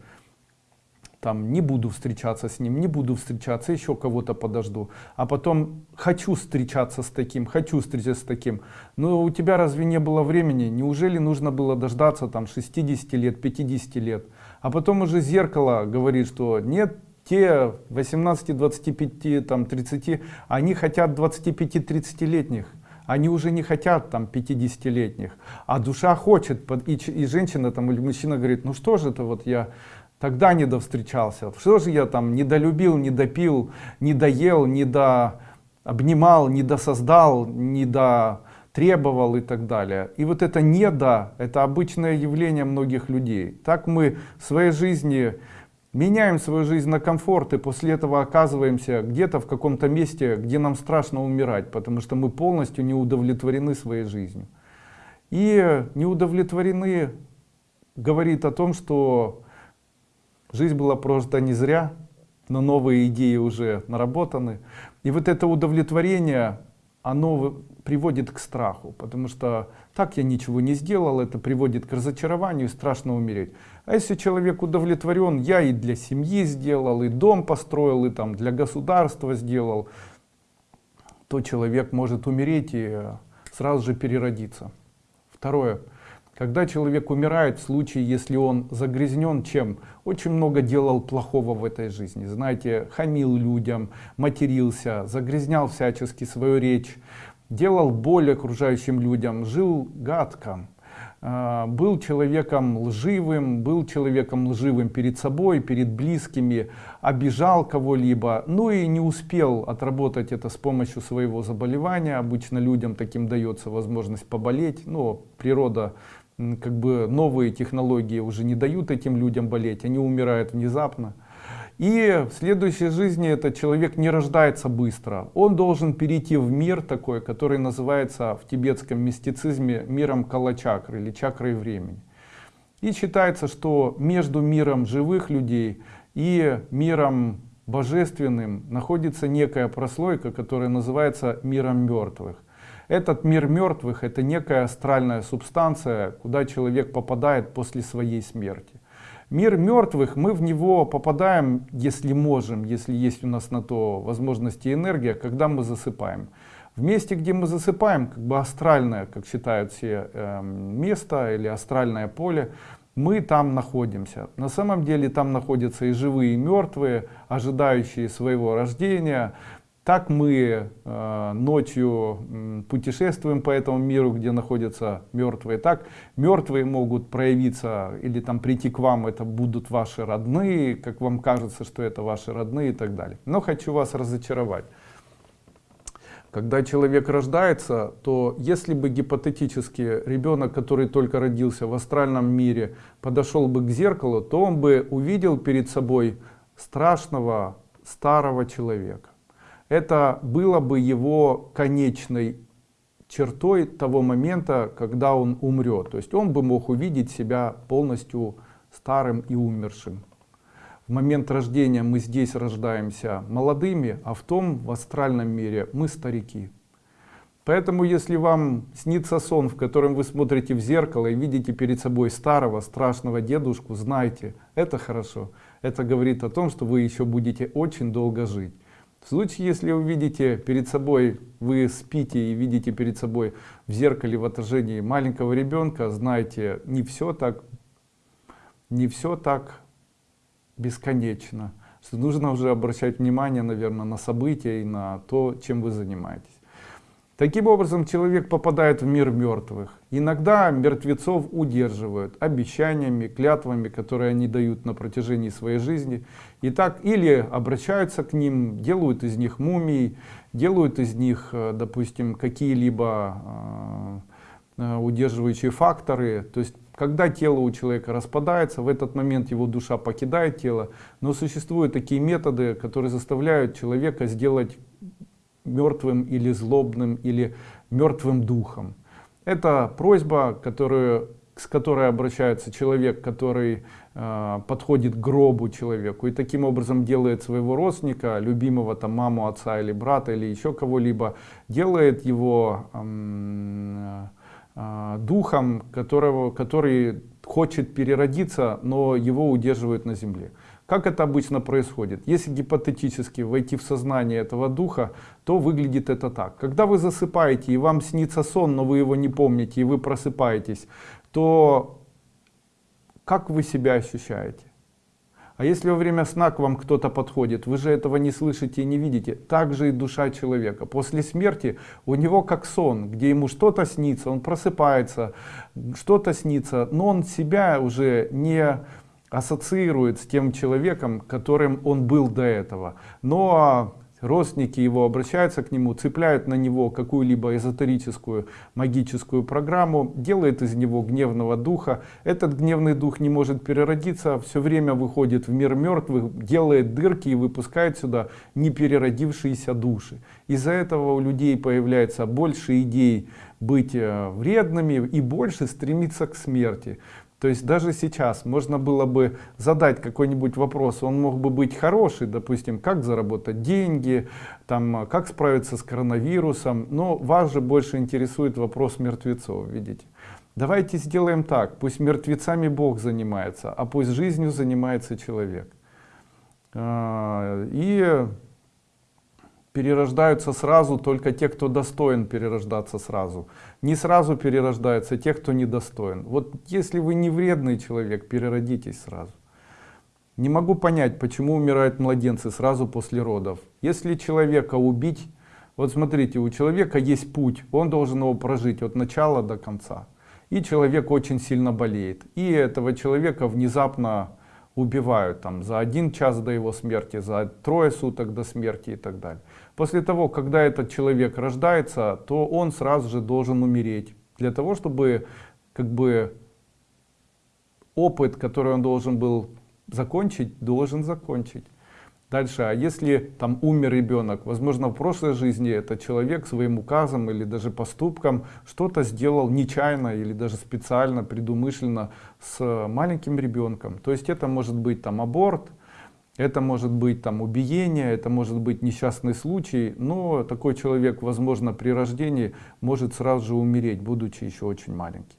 там не буду встречаться с ним, не буду встречаться, еще кого-то подожду. А потом хочу встречаться с таким, хочу встречаться с таким. Но у тебя разве не было времени? Неужели нужно было дождаться там 60 лет, 50 лет? А потом уже зеркало говорит, что нет, те 18, 25, там 30, они хотят 25-30 летних они уже не хотят там 50-летних, а душа хочет, и, и женщина там или мужчина говорит, ну что же это вот я тогда не довстречался. Что же я там недолюбил, недопил, недоел, недо обнимал, недосоздал, недо требовал и так далее. И вот это недо, это обычное явление многих людей. Так мы в своей жизни меняем свою жизнь на комфорт и после этого оказываемся где-то в каком-то месте, где нам страшно умирать, потому что мы полностью не удовлетворены своей жизнью. И не удовлетворены говорит о том, что Жизнь была прожита не зря, но новые идеи уже наработаны. И вот это удовлетворение, оно приводит к страху, потому что так я ничего не сделал, это приводит к разочарованию, страшно умереть. А если человек удовлетворен, я и для семьи сделал, и дом построил, и там для государства сделал, то человек может умереть и сразу же переродиться. Второе. Когда человек умирает, в случае, если он загрязнен чем? Очень много делал плохого в этой жизни. Знаете, хамил людям, матерился, загрязнял всячески свою речь, делал боль окружающим людям, жил гадко. А, был человеком лживым, был человеком лживым перед собой, перед близкими, обижал кого-либо, ну и не успел отработать это с помощью своего заболевания. Обычно людям таким дается возможность поболеть, но природа как бы новые технологии уже не дают этим людям болеть, они умирают внезапно. И в следующей жизни этот человек не рождается быстро. Он должен перейти в мир такой, который называется в тибетском мистицизме миром калачакры или чакрой времени. И считается, что между миром живых людей и миром божественным находится некая прослойка, которая называется миром мертвых. Этот мир мертвых это некая астральная субстанция, куда человек попадает после своей смерти. Мир мертвых, мы в него попадаем, если можем, если есть у нас на то возможности и энергия, когда мы засыпаем. В месте, где мы засыпаем, как бы астральное, как считают все, э, место или астральное поле, мы там находимся. На самом деле там находятся и живые, и мертвые, ожидающие своего рождения, так мы э, ночью путешествуем по этому миру, где находятся мертвые. Так мертвые могут проявиться или там прийти к вам, это будут ваши родные, как вам кажется, что это ваши родные и так далее. Но хочу вас разочаровать. Когда человек рождается, то если бы гипотетически ребенок, который только родился в астральном мире, подошел бы к зеркалу, то он бы увидел перед собой страшного старого человека это было бы его конечной чертой того момента, когда он умрет. То есть он бы мог увидеть себя полностью старым и умершим. В момент рождения мы здесь рождаемся молодыми, а в том, в астральном мире, мы старики. Поэтому, если вам снится сон, в котором вы смотрите в зеркало и видите перед собой старого, страшного дедушку, знайте, это хорошо. Это говорит о том, что вы еще будете очень долго жить. В случае, если вы видите перед собой, вы спите и видите перед собой в зеркале в отражении маленького ребенка, знайте, не все так, не все так бесконечно. Что нужно уже обращать внимание, наверное, на события и на то, чем вы занимаетесь. Таким образом, человек попадает в мир мертвых. Иногда мертвецов удерживают обещаниями, клятвами, которые они дают на протяжении своей жизни. И так или обращаются к ним, делают из них мумий, делают из них, э, допустим, какие-либо э, э, удерживающие факторы. То есть, когда тело у человека распадается, в этот момент его душа покидает тело. Но существуют такие методы, которые заставляют человека сделать мертвым или злобным или мертвым духом. Это просьба, которую, с которой обращается человек, который э, подходит к гробу человеку и таким образом делает своего родственника, любимого там маму, отца или брата или еще кого-либо, делает его э, э, духом, которого, который хочет переродиться, но его удерживают на земле. Как это обычно происходит? Если гипотетически войти в сознание этого духа, то выглядит это так. Когда вы засыпаете и вам снится сон, но вы его не помните, и вы просыпаетесь, то как вы себя ощущаете? А если во время сна к вам кто-то подходит, вы же этого не слышите и не видите. Так же и душа человека. После смерти у него как сон, где ему что-то снится, он просыпается, что-то снится, но он себя уже не ассоциирует с тем человеком, которым он был до этого. Но родственники его обращаются к нему, цепляют на него какую-либо эзотерическую магическую программу, делает из него гневного духа. Этот гневный дух не может переродиться, все время выходит в мир мертвых, делает дырки и выпускает сюда непереродившиеся души. Из-за этого у людей появляется больше идей быть э, вредными и больше стремиться к смерти. То есть даже сейчас можно было бы задать какой-нибудь вопрос, он мог бы быть хороший, допустим, как заработать деньги, там, как справиться с коронавирусом, но вас же больше интересует вопрос мертвецов, видите. Давайте сделаем так, пусть мертвецами Бог занимается, а пусть жизнью занимается человек. А, и перерождаются сразу только те, кто достоин перерождаться сразу. Не сразу перерождаются те, кто недостоин. Вот если вы не вредный человек, переродитесь сразу. Не могу понять, почему умирают младенцы сразу после родов. Если человека убить, вот смотрите, у человека есть путь, он должен его прожить от начала до конца. И человек очень сильно болеет. И этого человека внезапно убивают там за один час до его смерти, за трое суток до смерти и так далее. После того, когда этот человек рождается, то он сразу же должен умереть. Для того, чтобы как бы опыт, который он должен был закончить, должен закончить. Дальше, а если там умер ребенок, возможно в прошлой жизни этот человек своим указом или даже поступком что-то сделал нечаянно или даже специально, предумышленно с маленьким ребенком. То есть это может быть там аборт, это может быть там убиение, это может быть несчастный случай, но такой человек, возможно, при рождении может сразу же умереть, будучи еще очень маленький.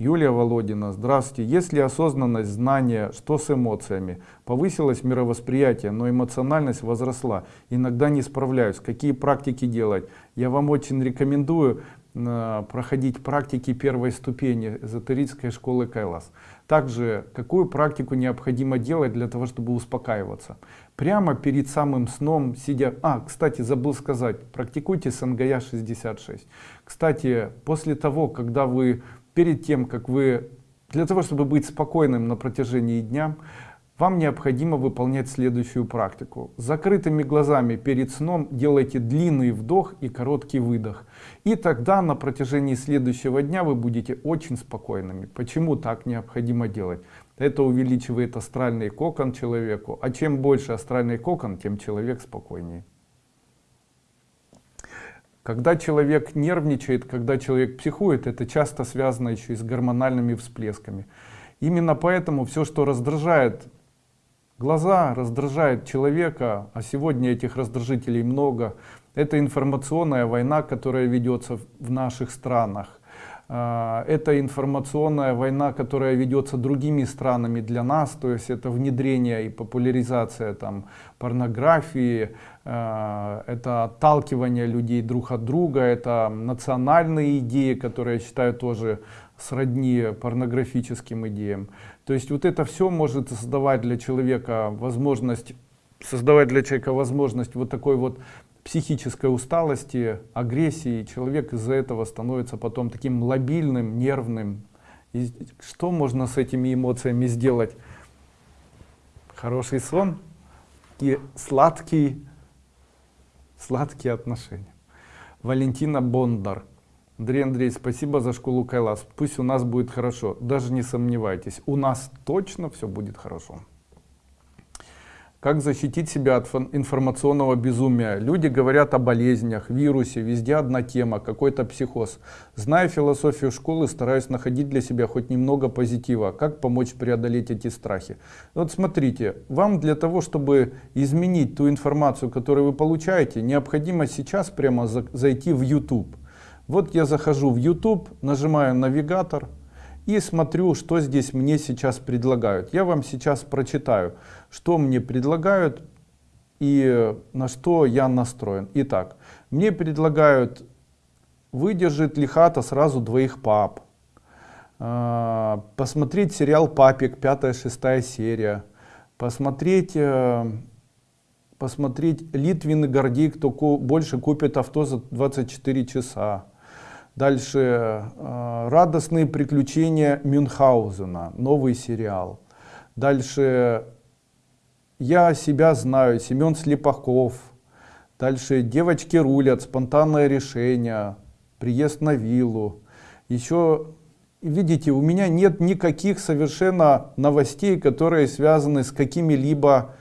Юлия Володина, здравствуйте. Есть ли осознанность, знание, что с эмоциями? Повысилось мировосприятие, но эмоциональность возросла. Иногда не справляюсь. Какие практики делать? Я вам очень рекомендую проходить практики первой ступени эзотерической школы Кайлас. Также, какую практику необходимо делать для того, чтобы успокаиваться? Прямо перед самым сном, сидя... А, кстати, забыл сказать, практикуйте СНГЯ 66. Кстати, после того, когда вы перед тем, как вы, для того, чтобы быть спокойным на протяжении дня, вам необходимо выполнять следующую практику. Закрытыми глазами перед сном делайте длинный вдох и короткий выдох. И тогда на протяжении следующего дня вы будете очень спокойными. Почему так необходимо делать? Это увеличивает астральный кокон человеку. А чем больше астральный кокон, тем человек спокойнее. Когда человек нервничает, когда человек психует, это часто связано еще и с гормональными всплесками. Именно поэтому все, что раздражает глаза, раздражает человека, а сегодня этих раздражителей много, это информационная война, которая ведется в наших странах. А, это информационная война, которая ведется другими странами для нас, то есть это внедрение и популяризация там, порнографии, а, это отталкивание людей друг от друга, это национальные идеи, которые я считаю тоже сродни порнографическим идеям. То есть вот это все может создавать для человека возможность создавать для человека возможность вот такой вот психической усталости, агрессии, человек из-за этого становится потом таким лобильным, нервным. И что можно с этими эмоциями сделать? Хороший сон и сладкий, сладкие отношения. Валентина Бондар. Андрей Андрей, спасибо за школу Кайлас. Пусть у нас будет хорошо. Даже не сомневайтесь, у нас точно все будет хорошо. Как защитить себя от информационного безумия? Люди говорят о болезнях, вирусе, везде одна тема, какой-то психоз. Зная философию школы, стараюсь находить для себя хоть немного позитива. Как помочь преодолеть эти страхи? Вот смотрите, вам для того, чтобы изменить ту информацию, которую вы получаете, необходимо сейчас прямо зайти в YouTube. Вот я захожу в YouTube, нажимаю навигатор, и смотрю, что здесь мне сейчас предлагают. Я вам сейчас прочитаю, что мне предлагают и на что я настроен. Итак, мне предлагают выдержать ли хата сразу двоих пап, а, посмотреть сериал «Папик», пятая-шестая серия, посмотреть, э, посмотреть Литвин и Гордей, кто больше купит авто за 24 часа, Дальше э, «Радостные приключения Мюнхгаузена», новый сериал. Дальше «Я себя знаю», Семен Слепаков. Дальше «Девочки рулят», «Спонтанное решение», «Приезд на виллу». Еще, видите, у меня нет никаких совершенно новостей, которые связаны с какими-либо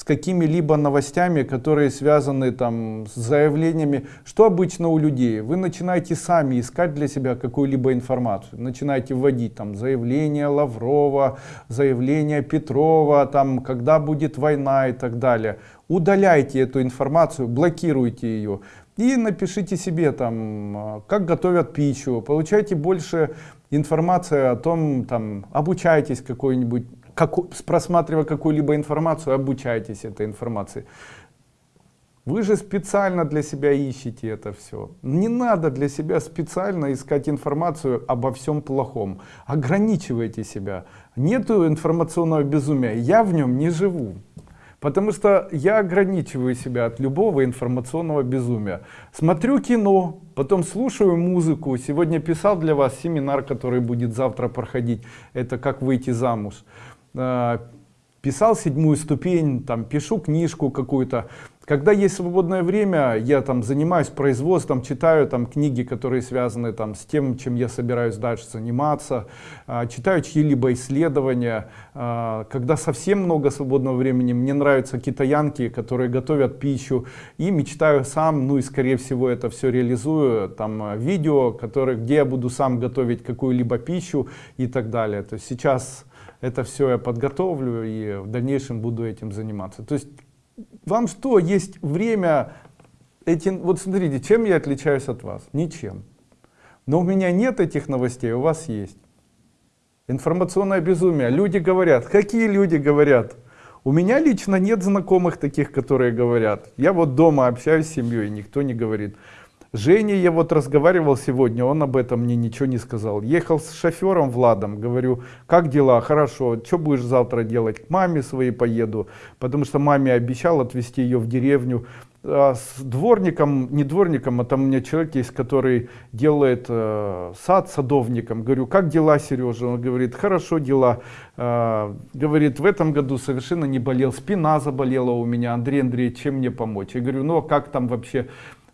с какими-либо новостями, которые связаны там с заявлениями. Что обычно у людей? Вы начинаете сами искать для себя какую-либо информацию. Начинаете вводить там заявление Лаврова, заявление Петрова, там когда будет война и так далее. Удаляйте эту информацию, блокируйте ее. И напишите себе там, как готовят пищу, получайте больше информации о том, там, обучайтесь какой-нибудь как, просматривая какую-либо информацию, обучайтесь этой информации. Вы же специально для себя ищете это все. Не надо для себя специально искать информацию обо всем плохом. Ограничивайте себя. Нету информационного безумия. Я в нем не живу. Потому что я ограничиваю себя от любого информационного безумия. Смотрю кино, потом слушаю музыку. Сегодня писал для вас семинар, который будет завтра проходить. Это как выйти замуж. А, писал седьмую ступень, там пишу книжку какую-то. Когда есть свободное время, я там занимаюсь производством, читаю там книги, которые связаны там с тем, чем я собираюсь дальше заниматься, э, читаю чьи-либо исследования. Э, когда совсем много свободного времени, мне нравятся китаянки, которые готовят пищу, и мечтаю сам, ну и скорее всего это все реализую, там видео, которые, где я буду сам готовить какую-либо пищу и так далее. То есть сейчас это все я подготовлю и в дальнейшем буду этим заниматься. То есть вам что, есть время, эти, вот смотрите, чем я отличаюсь от вас? Ничем. Но у меня нет этих новостей, у вас есть. Информационное безумие. Люди говорят. Какие люди говорят? У меня лично нет знакомых таких, которые говорят. Я вот дома общаюсь с семьей, никто не говорит. Женя, я вот разговаривал сегодня, он об этом мне ничего не сказал. Ехал с шофером Владом, говорю, как дела, хорошо, что будешь завтра делать? К маме своей поеду, потому что маме обещал отвезти ее в деревню. А с дворником, не дворником, а там у меня человек есть, который делает э, сад садовником. Говорю, как дела, Сережа? Он говорит, хорошо дела. Э, говорит, в этом году совершенно не болел, спина заболела у меня. Андрей Андреевич, чем мне помочь? Я говорю, ну а как там вообще?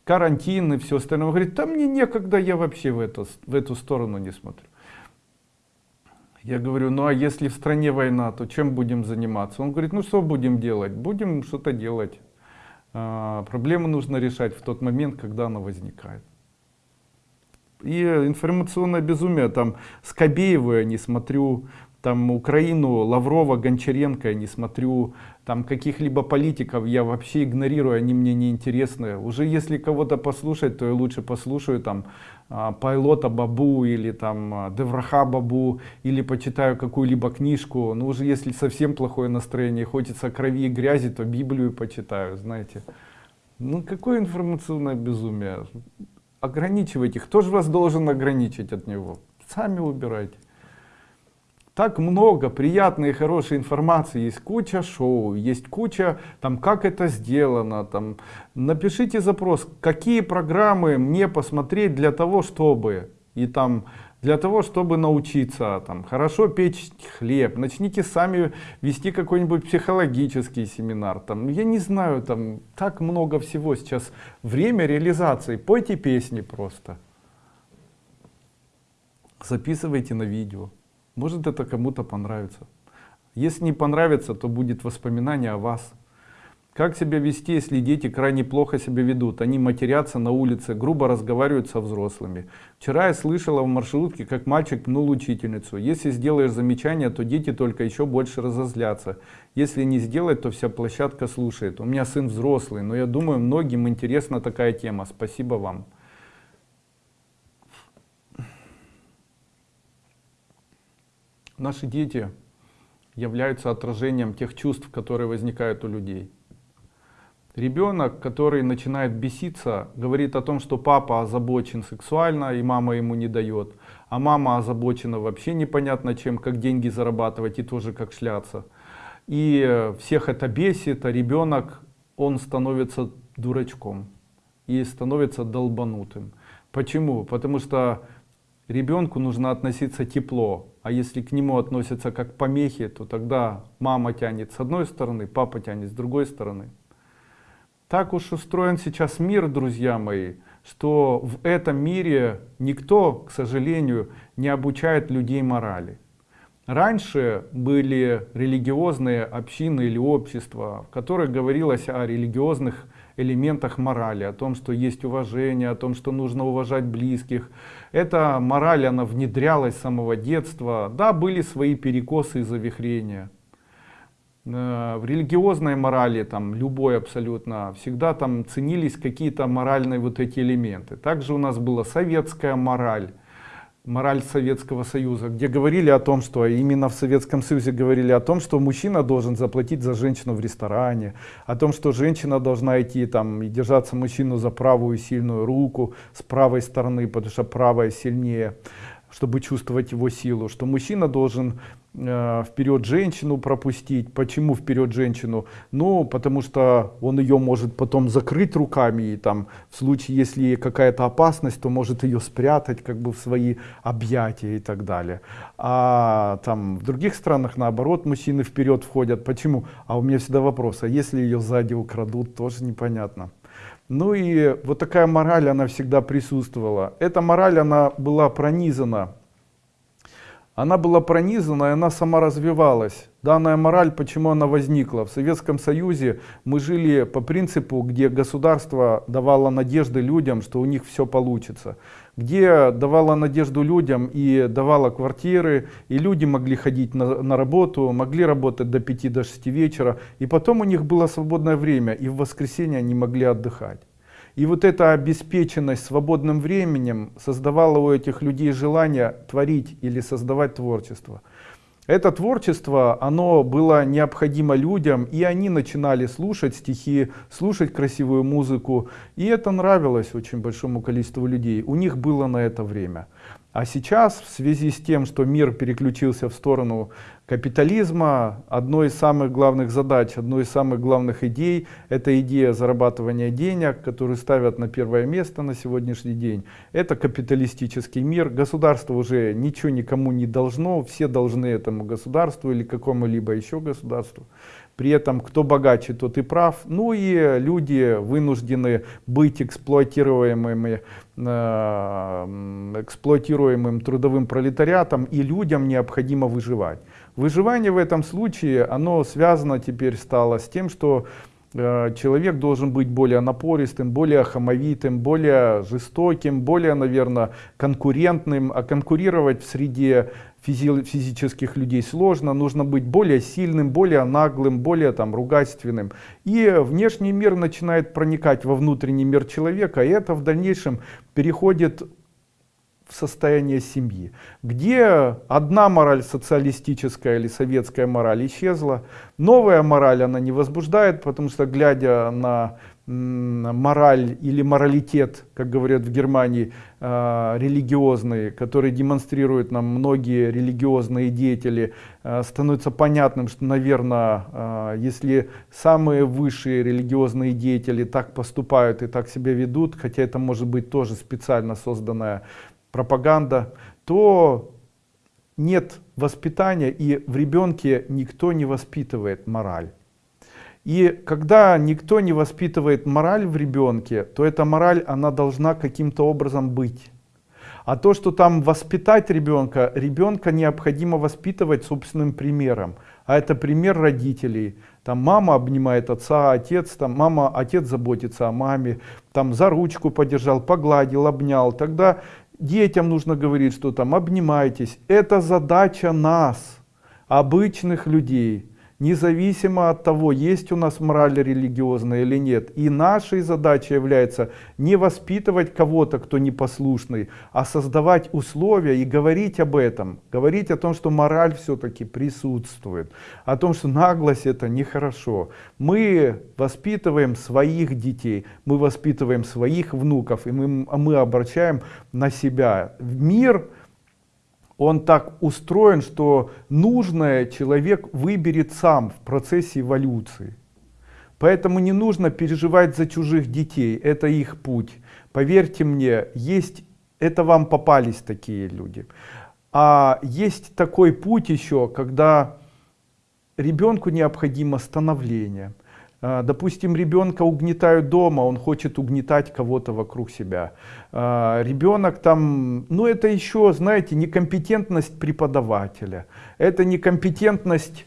Карантин и все остальное. Он говорит, да мне некогда, я вообще в, это, в эту сторону не смотрю. Я говорю, ну а если в стране война, то чем будем заниматься? Он говорит, ну что будем делать? Будем что-то делать. А, проблему нужно решать в тот момент, когда она возникает. И информационное безумие, там, Скобееву я не смотрю, там Украину, Лаврова, Гончаренко я не смотрю, там каких-либо политиков я вообще игнорирую, они мне не интересны. Уже если кого-то послушать, то я лучше послушаю там а, Пайлота Бабу или там а, Девраха Бабу или почитаю какую-либо книжку. Но уже если совсем плохое настроение, хочется крови и грязи, то Библию почитаю, знаете. Ну какое информационное безумие. Ограничивайте. Кто же вас должен ограничить от него? Сами убирайте так много приятной и хорошей информации, есть куча шоу, есть куча, там, как это сделано, там, напишите запрос, какие программы мне посмотреть для того, чтобы, и там, для того, чтобы научиться там, хорошо печь хлеб, начните сами вести какой-нибудь психологический семинар, там, я не знаю, там, так много всего сейчас, время реализации, пойте песни просто, записывайте на видео. Может это кому-то понравится. Если не понравится, то будет воспоминание о вас. Как себя вести, если дети крайне плохо себя ведут? Они матерятся на улице, грубо разговаривают со взрослыми. Вчера я слышала в маршрутке, как мальчик пнул учительницу. Если сделаешь замечание, то дети только еще больше разозлятся. Если не сделать, то вся площадка слушает. У меня сын взрослый, но я думаю, многим интересна такая тема. Спасибо вам. Наши дети являются отражением тех чувств, которые возникают у людей. Ребенок, который начинает беситься, говорит о том, что папа озабочен сексуально и мама ему не дает, а мама озабочена вообще непонятно чем, как деньги зарабатывать и тоже как шляться. И всех это бесит, а ребенок, он становится дурачком и становится долбанутым. Почему? Потому что ребенку нужно относиться тепло, а если к нему относятся как помехи, то тогда мама тянет с одной стороны, папа тянет с другой стороны. Так уж устроен сейчас мир, друзья мои, что в этом мире никто, к сожалению, не обучает людей морали. Раньше были религиозные общины или общества, в которых говорилось о религиозных элементах морали, о том, что есть уважение, о том, что нужно уважать близких. Эта мораль, она внедрялась с самого детства. Да, были свои перекосы и завихрения. Э, в религиозной морали, там, любой абсолютно, всегда там ценились какие-то моральные вот эти элементы. Также у нас была советская мораль. Мораль Советского Союза, где говорили о том, что именно в Советском Союзе говорили о том, что мужчина должен заплатить за женщину в ресторане, о том, что женщина должна идти там и держаться мужчину за правую сильную руку с правой стороны, потому что правая сильнее чтобы чувствовать его силу, что мужчина должен вперед женщину пропустить. Почему вперед женщину? Ну, потому что он ее может потом закрыть руками, и там в случае, если какая-то опасность, то может ее спрятать как бы в свои объятия и так далее. А там в других странах наоборот мужчины вперед входят. Почему? А у меня всегда вопрос, а если ее сзади украдут, тоже непонятно. Ну и вот такая мораль, она всегда присутствовала. Эта мораль, она была пронизана. Она была пронизана, и она сама развивалась. Данная мораль, почему она возникла? В Советском Союзе мы жили по принципу, где государство давало надежды людям, что у них все получится. Где давало надежду людям и давало квартиры, и люди могли ходить на, на работу, могли работать до 5 до 6 вечера, и потом у них было свободное время, и в воскресенье они могли отдыхать. И вот эта обеспеченность свободным временем создавала у этих людей желание творить или создавать творчество. Это творчество, оно было необходимо людям, и они начинали слушать стихи, слушать красивую музыку, и это нравилось очень большому количеству людей. У них было на это время. А сейчас, в связи с тем, что мир переключился в сторону капитализма, одной из самых главных задач, одной из самых главных идей, это идея зарабатывания денег, которую ставят на первое место на сегодняшний день. Это капиталистический мир, государство уже ничего никому не должно, все должны этому государству или какому-либо еще государству. При этом, кто богаче, тот и прав. Ну и люди вынуждены быть эксплуатируемыми, э, эксплуатируемым трудовым пролетариатом, и людям необходимо выживать. Выживание в этом случае, оно связано теперь стало с тем, что Э, человек должен быть более напористым, более хамовитым, более жестоким, более, наверное, конкурентным. А конкурировать в среде физи физических людей сложно. Нужно быть более сильным, более наглым, более там ругательственным. И внешний мир начинает проникать во внутренний мир человека, и это в дальнейшем переходит состояние семьи, где одна мораль социалистическая или советская мораль исчезла, новая мораль она не возбуждает, потому что глядя на мораль или моралитет, как говорят в Германии, э, религиозный, который демонстрируют нам многие религиозные деятели, э, становится понятным, что, наверное, э, если самые высшие религиозные деятели так поступают и так себя ведут, хотя это может быть тоже специально созданная пропаганда, то нет воспитания и в ребенке никто не воспитывает мораль. И когда никто не воспитывает мораль в ребенке, то эта мораль, она должна каким-то образом быть. А то, что там воспитать ребенка, ребенка необходимо воспитывать собственным примером. А это пример родителей. Там мама обнимает отца, отец, там мама, отец заботится о маме, там за ручку подержал, погладил, обнял. Тогда Детям нужно говорить, что там обнимайтесь. Это задача нас, обычных людей независимо от того, есть у нас мораль религиозная или нет. И нашей задачей является не воспитывать кого-то, кто непослушный, а создавать условия и говорить об этом. Говорить о том, что мораль все-таки присутствует. О том, что наглость это нехорошо. Мы воспитываем своих детей, мы воспитываем своих внуков, и мы, мы обращаем на себя. Мир он так устроен, что нужное человек выберет сам в процессе эволюции. Поэтому не нужно переживать за чужих детей, это их путь. Поверьте мне, есть, это вам попались такие люди. А есть такой путь еще, когда ребенку необходимо становление. А, допустим, ребенка угнетают дома, он хочет угнетать кого-то вокруг себя. А, ребенок там, ну это еще, знаете, некомпетентность преподавателя. Это некомпетентность,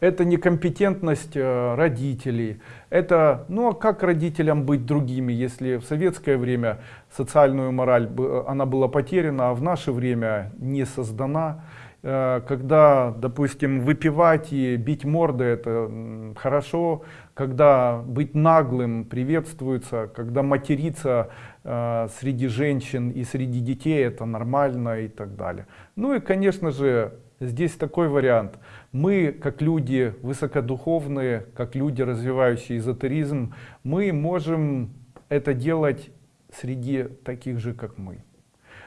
это некомпетентность э, родителей. Это, ну а как родителям быть другими, если в советское время социальную мораль, она была потеряна, а в наше время не создана. Э, когда, допустим, выпивать и бить морды это хорошо, когда быть наглым приветствуется, когда материться э, среди женщин и среди детей это нормально и так далее. Ну и, конечно же, здесь такой вариант. Мы, как люди высокодуховные, как люди, развивающие эзотеризм, мы можем это делать среди таких же, как мы.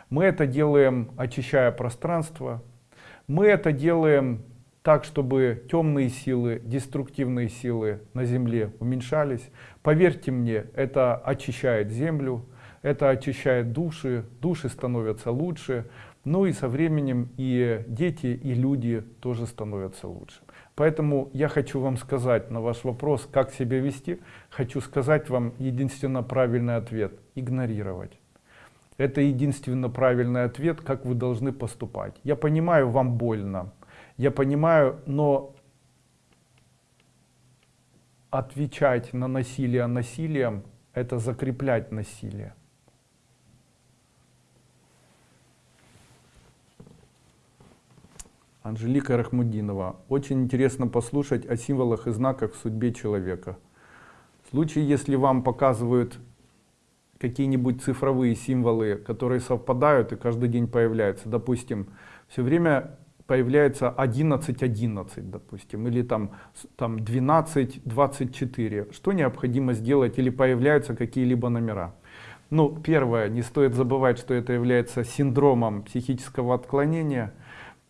Мы это делаем, очищая пространство, мы это делаем так, чтобы темные силы, деструктивные силы на Земле уменьшались. Поверьте мне, это очищает Землю, это очищает души, души становятся лучше, ну и со временем и дети, и люди тоже становятся лучше. Поэтому я хочу вам сказать на ваш вопрос, как себя вести, хочу сказать вам единственно правильный ответ – игнорировать. Это единственно правильный ответ, как вы должны поступать. Я понимаю, вам больно. Я понимаю, но отвечать на насилие насилием – это закреплять насилие. Анжелика Рахмудинова. Очень интересно послушать о символах и знаках в судьбе человека. В случае, если вам показывают какие-нибудь цифровые символы, которые совпадают и каждый день появляются. Допустим, все время появляется 11, 11, допустим, или там, там 12, 24. Что необходимо сделать или появляются какие-либо номера? Ну, первое, не стоит забывать, что это является синдромом психического отклонения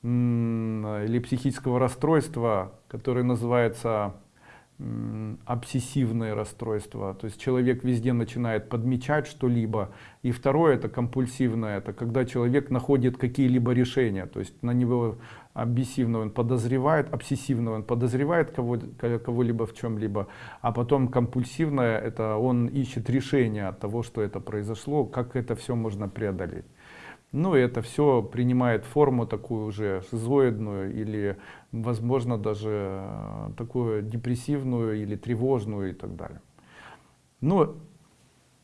или психического расстройства, который называется обсессивное расстройство, то есть человек везде начинает подмечать что-либо. И второе это компульсивное, это когда человек находит какие-либо решения, то есть на него обсессивно он подозревает, обсессивно он подозревает кого-либо кого в чем-либо, а потом компульсивное это он ищет решение от того, что это произошло, как это все можно преодолеть. Ну, это все принимает форму такую уже шизоидную или, возможно, даже э, такую депрессивную или тревожную и так далее. Но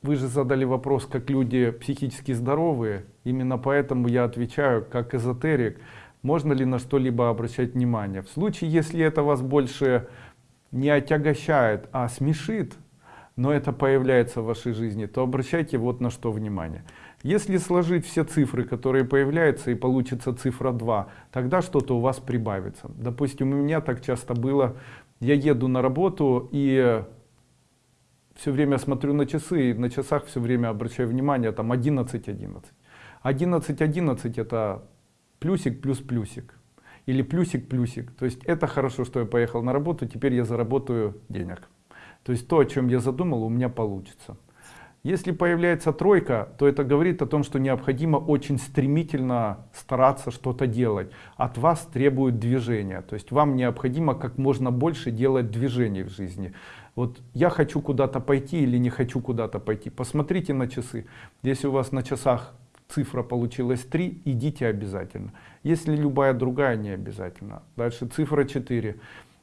вы же задали вопрос, как люди психически здоровые. Именно поэтому я отвечаю, как эзотерик, можно ли на что-либо обращать внимание. В случае, если это вас больше не отягощает, а смешит, но это появляется в вашей жизни, то обращайте вот на что внимание. Если сложить все цифры, которые появляются, и получится цифра 2, тогда что-то у вас прибавится. Допустим, у меня так часто было, я еду на работу и все время смотрю на часы, и на часах все время обращаю внимание, там 11, 11. 11, 11 это плюсик плюс плюсик. Или плюсик плюсик. То есть это хорошо, что я поехал на работу, теперь я заработаю денег. То есть то, о чем я задумал, у меня получится. Если появляется тройка, то это говорит о том, что необходимо очень стремительно стараться что-то делать. От вас требует движения. То есть вам необходимо как можно больше делать движений в жизни. Вот я хочу куда-то пойти или не хочу куда-то пойти. Посмотрите на часы. Если у вас на часах цифра получилась 3, идите обязательно. Если любая другая, не обязательно. Дальше цифра 4.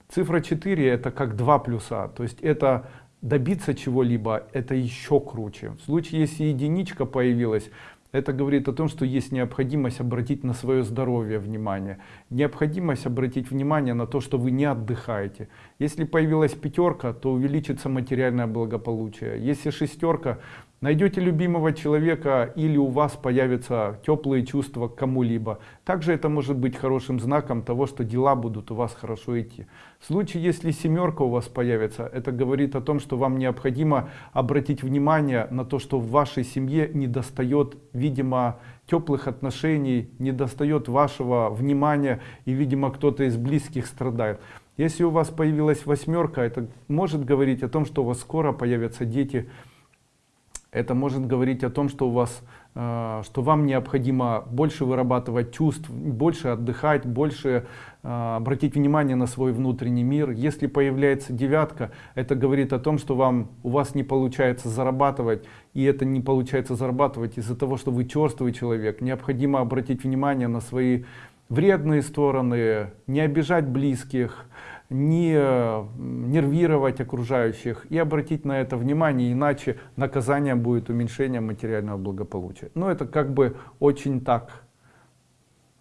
Цифра 4 это как 2 плюса. То есть это добиться чего-либо это еще круче. В случае, если единичка появилась, это говорит о том, что есть необходимость обратить на свое здоровье внимание. Необходимость обратить внимание на то, что вы не отдыхаете. Если появилась пятерка, то увеличится материальное благополучие. Если шестерка, Найдете любимого человека или у вас появятся теплые чувства к кому-либо. Также это может быть хорошим знаком того, что дела будут у вас хорошо идти. В случае, если семерка у вас появится, это говорит о том, что вам необходимо обратить внимание на то, что в вашей семье не достает, видимо, теплых отношений, не достает вашего внимания и, видимо, кто-то из близких страдает. Если у вас появилась восьмерка, это может говорить о том, что у вас скоро появятся дети, это может говорить о том, что у вас, э, что вам необходимо больше вырабатывать чувств, больше отдыхать, больше э, обратить внимание на свой внутренний мир. Если появляется девятка, это говорит о том, что вам, у вас не получается зарабатывать, и это не получается зарабатывать из-за того, что вы черствый человек. Необходимо обратить внимание на свои вредные стороны, не обижать близких, не нервировать окружающих и обратить на это внимание, иначе наказание будет уменьшение материального благополучия. Но это как бы очень так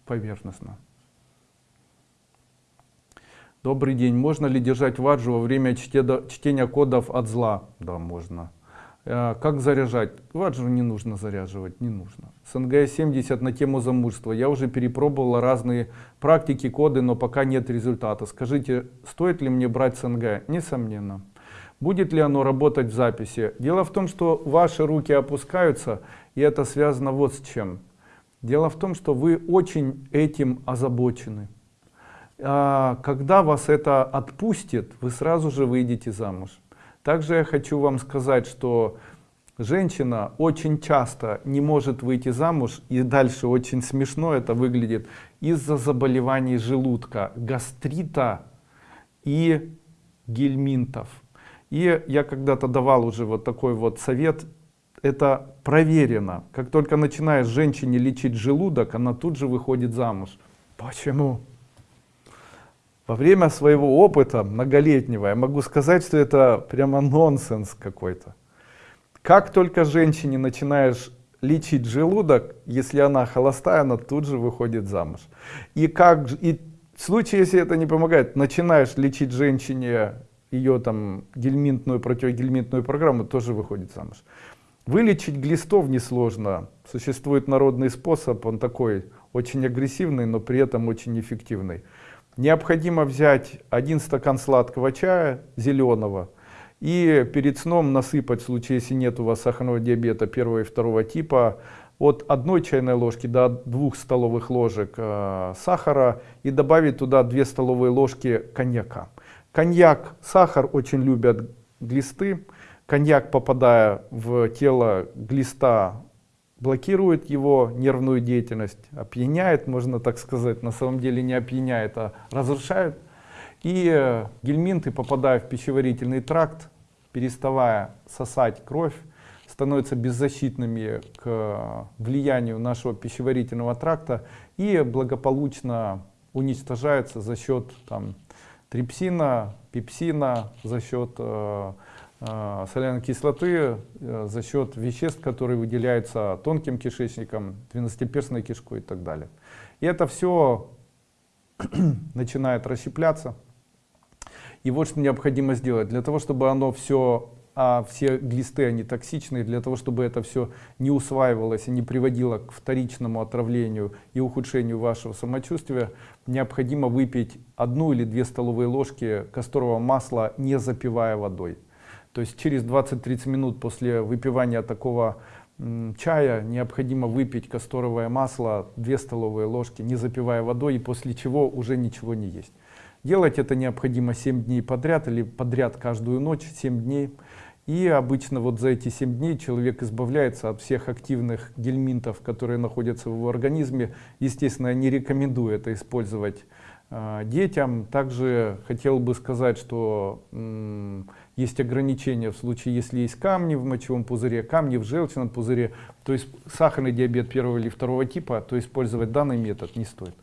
поверхностно. Добрый день. Можно ли держать ваджу во время чтения кодов от зла? Да, можно. Э, как заряжать? Ваджу не нужно заряживать, не нужно. СНГ-70 на тему замужества. Я уже перепробовала разные практики, коды, но пока нет результата. Скажите, стоит ли мне брать СНГ? Несомненно. Будет ли оно работать в записи? Дело в том, что ваши руки опускаются, и это связано вот с чем. Дело в том, что вы очень этим озабочены. А, когда вас это отпустит, вы сразу же выйдете замуж. Также я хочу вам сказать, что женщина очень часто не может выйти замуж, и дальше очень смешно это выглядит, из-за заболеваний желудка, гастрита и гельминтов. И я когда-то давал уже вот такой вот совет, это проверено. Как только начинаешь женщине лечить желудок, она тут же выходит замуж. Почему? Во время своего опыта многолетнего я могу сказать, что это прямо нонсенс какой-то. Как только женщине начинаешь лечить желудок, если она холостая, она тут же выходит замуж. И, как, и в случае, если это не помогает, начинаешь лечить женщине ее там гельминтную, противогельминтную программу, тоже выходит замуж. Вылечить глистов несложно. Существует народный способ, он такой очень агрессивный, но при этом очень эффективный. Необходимо взять один стакан сладкого чая зеленого и перед сном насыпать, в случае, если нет у вас сахарного диабета первого и второго типа, от одной чайной ложки до двух столовых ложек э, сахара и добавить туда 2 столовые ложки коньяка. Коньяк, сахар очень любят глисты. Коньяк, попадая в тело глиста, блокирует его нервную деятельность, опьяняет, можно так сказать, на самом деле не опьяняет, а разрушает. И э, гельминты, попадая в пищеварительный тракт, переставая сосать кровь, становятся беззащитными к влиянию нашего пищеварительного тракта и благополучно уничтожаются за счет там, трипсина, пепсина, за счет э, э, соляной кислоты, э, за счет веществ, которые выделяются тонким кишечником, двенадцатиперстной кишкой и так далее. И это все начинает расщепляться. И вот что необходимо сделать. Для того, чтобы оно все а все глисты они токсичные для того чтобы это все не усваивалось и не приводило к вторичному отравлению и ухудшению вашего самочувствия необходимо выпить одну или две столовые ложки касторового масла не запивая водой то есть через 20-30 минут после выпивания такого чая необходимо выпить касторовое масло 2 столовые ложки не запивая водой и после чего уже ничего не есть делать это необходимо 7 дней подряд или подряд каждую ночь 7 дней и обычно вот за эти 7 дней человек избавляется от всех активных гельминтов, которые находятся в его организме. Естественно, я не рекомендую это использовать э, детям. Также хотел бы сказать, что есть ограничения в случае, если есть камни в мочевом пузыре, камни в желчном пузыре, то есть сахарный диабет первого или второго типа, то использовать данный метод не стоит.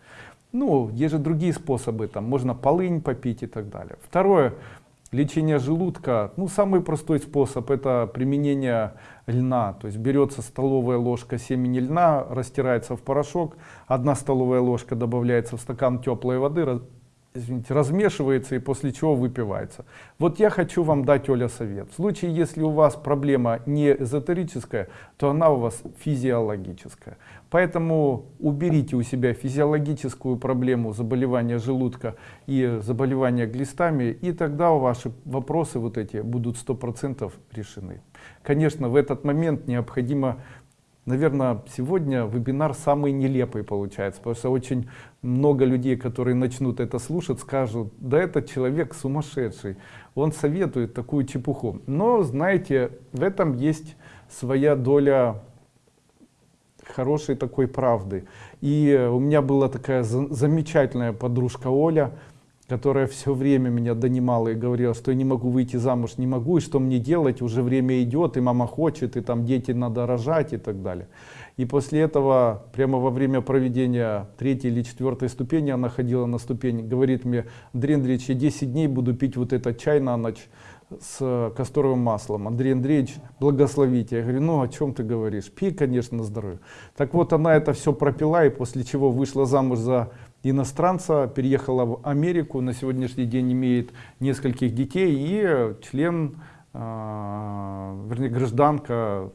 Ну, есть же другие способы, там можно полынь попить и так далее. Второе, Лечение желудка, ну самый простой способ это применение льна. То есть берется столовая ложка семени льна, растирается в порошок, одна столовая ложка добавляется в стакан теплой воды, извините, размешивается и после чего выпивается. Вот я хочу вам дать, Оля, совет. В случае, если у вас проблема не эзотерическая, то она у вас физиологическая. Поэтому уберите у себя физиологическую проблему заболевания желудка и заболевания глистами, и тогда ваши вопросы вот эти будут 100% решены. Конечно, в этот момент необходимо Наверное, сегодня вебинар самый нелепый получается, потому что очень много людей, которые начнут это слушать, скажут, да этот человек сумасшедший, он советует такую чепуху. Но, знаете, в этом есть своя доля хорошей такой правды. И у меня была такая замечательная подружка Оля, которая все время меня донимала и говорила, что я не могу выйти замуж, не могу, и что мне делать, уже время идет, и мама хочет, и там дети надо рожать и так далее. И после этого, прямо во время проведения третьей или четвертой ступени, она ходила на ступень, говорит мне, Андрей Андреевич, я 10 дней буду пить вот этот чай на ночь с касторовым маслом. Андрей Андреевич, благословите. Я говорю, ну о чем ты говоришь? Пей, конечно, на здоровье. Так вот, она это все пропила, и после чего вышла замуж за иностранца, переехала в Америку, на сегодняшний день имеет нескольких детей и член, э, вернее гражданка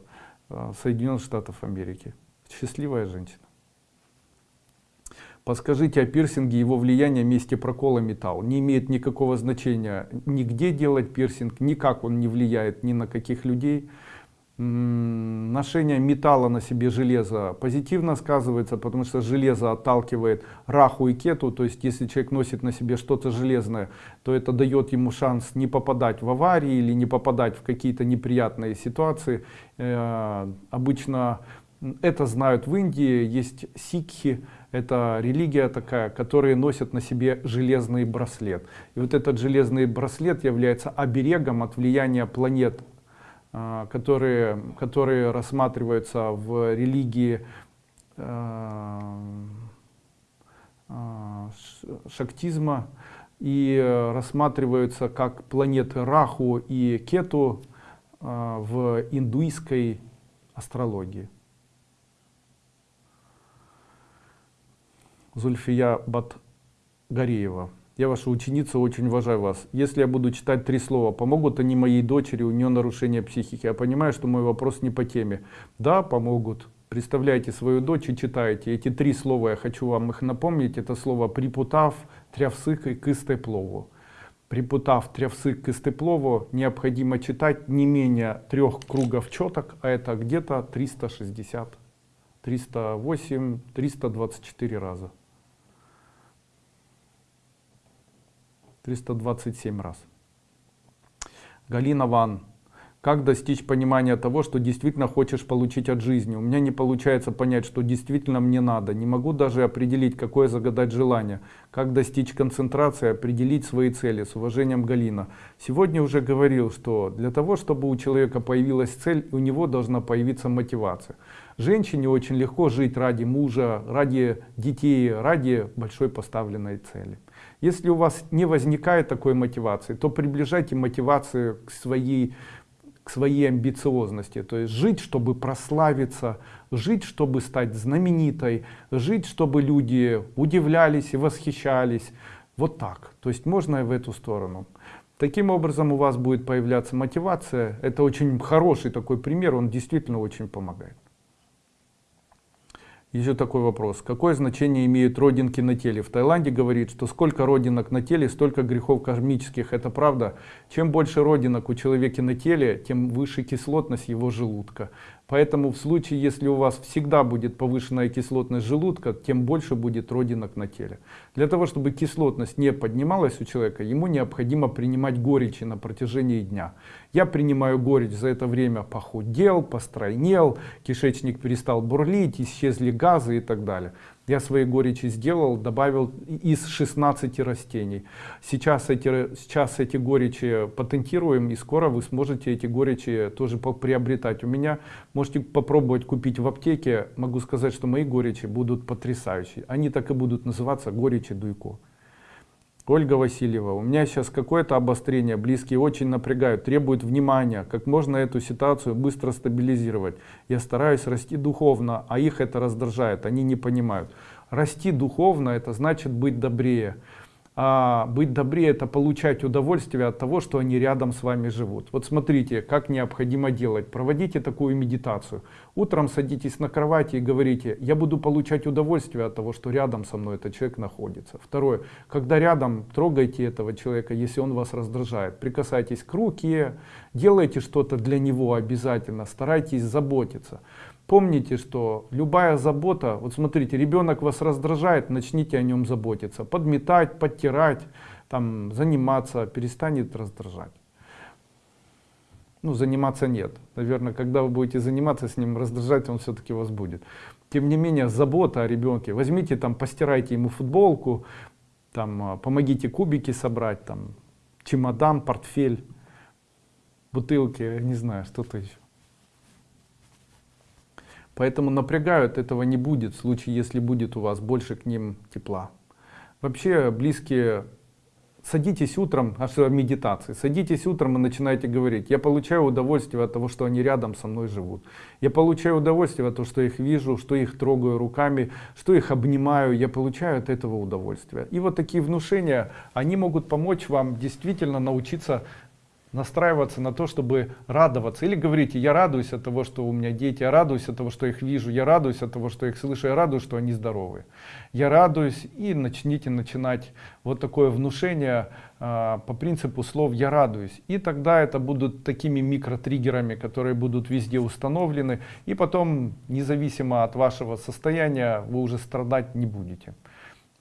э, Соединенных Штатов Америки. Счастливая женщина. Подскажите о пирсинге его влияние месте прокола металл. Не имеет никакого значения нигде делать пирсинг, никак он не влияет ни на каких людей ношение металла на себе железа позитивно сказывается, потому что железо отталкивает раху и кету, то есть если человек носит на себе что-то железное, то это дает ему шанс не попадать в аварии или не попадать в какие-то неприятные ситуации. Э, обычно это знают в Индии, есть сикхи, это религия такая, которые носят на себе железный браслет. И вот этот железный браслет является оберегом от влияния планет которые, которые рассматриваются в религии а, а, шактизма и рассматриваются как планеты Раху и Кету в индуистской астрологии. Зульфия Батгареева. Я ваша ученица, очень уважаю вас. Если я буду читать три слова, помогут они моей дочери, у нее нарушение психики. Я понимаю, что мой вопрос не по теме. Да, помогут. Представляете свою дочь и читаете. Эти три слова, я хочу вам их напомнить. Это слово «припутав», «трявсык» и «кыстеплову». Припутав трявсык к необходимо читать не менее трех кругов четок, а это где-то 360, 308, 324 раза. 327 раз. Галина Ван. Как достичь понимания того, что действительно хочешь получить от жизни? У меня не получается понять, что действительно мне надо. Не могу даже определить, какое загадать желание. Как достичь концентрации, определить свои цели. С уважением, Галина. Сегодня уже говорил, что для того, чтобы у человека появилась цель, у него должна появиться мотивация. Женщине очень легко жить ради мужа, ради детей, ради большой поставленной цели. Если у вас не возникает такой мотивации, то приближайте мотивацию к своей к своей амбициозности. То есть жить, чтобы прославиться, жить, чтобы стать знаменитой, жить, чтобы люди удивлялись и восхищались. Вот так. То есть можно и в эту сторону. Таким образом у вас будет появляться мотивация. Это очень хороший такой пример, он действительно очень помогает. Еще такой вопрос. Какое значение имеют родинки на теле? В Таиланде говорит, что сколько родинок на теле, столько грехов кармических. Это правда. Чем больше родинок у человека на теле, тем выше кислотность его желудка. Поэтому в случае, если у вас всегда будет повышенная кислотность желудка, тем больше будет родинок на теле. Для того, чтобы кислотность не поднималась у человека, ему необходимо принимать горечи на протяжении дня. Я принимаю горечь, за это время похудел, постройнел, кишечник перестал бурлить, исчезли газы и так далее. Я свои горечи сделал, добавил из 16 растений. Сейчас эти, сейчас эти горечи патентируем, и скоро вы сможете эти горечи тоже приобретать. У меня можете попробовать купить в аптеке. Могу сказать, что мои горечи будут потрясающие. Они так и будут называться горечи Дуйко. Ольга Васильева, у меня сейчас какое-то обострение, близкие очень напрягают, требуют внимания, как можно эту ситуацию быстро стабилизировать. Я стараюсь расти духовно, а их это раздражает, они не понимают. Расти духовно это значит быть добрее а быть добрее это получать удовольствие от того что они рядом с вами живут. Вот смотрите как необходимо делать. Проводите такую медитацию. Утром садитесь на кровати и говорите я буду получать удовольствие от того что рядом со мной этот человек находится второе. Когда рядом трогайте этого человека если он вас раздражает. Прикасайтесь к руке делайте что-то для него обязательно старайтесь заботиться Помните, что любая забота, вот смотрите, ребенок вас раздражает, начните о нем заботиться, подметать, подтирать, там, заниматься, перестанет раздражать. Ну, заниматься нет. Наверное, когда вы будете заниматься с ним, раздражать он все-таки вас будет. Тем не менее, забота о ребенке. Возьмите, там, постирайте ему футболку, там, а, помогите кубики собрать, там, чемодан, портфель, бутылки, не знаю, что-то еще. Поэтому напрягают этого не будет в случае, если будет у вас больше к ним тепла. Вообще близкие садитесь утром, а что медитации, садитесь утром и начинаете говорить, я получаю удовольствие от того, что они рядом со мной живут. Я получаю удовольствие от того, что их вижу, что их трогаю руками, что их обнимаю, я получаю от этого удовольствие. И вот такие внушения, они могут помочь вам действительно научиться настраиваться на то, чтобы радоваться. Или говорите, я радуюсь от того, что у меня дети, я радуюсь от того, что их вижу, я радуюсь от того, что их слышу, я радуюсь, что они здоровы. Я радуюсь и начните начинать вот такое внушение а, по принципу слов «я радуюсь». И тогда это будут такими микротриггерами, которые будут везде установлены. И потом, независимо от вашего состояния, вы уже страдать не будете.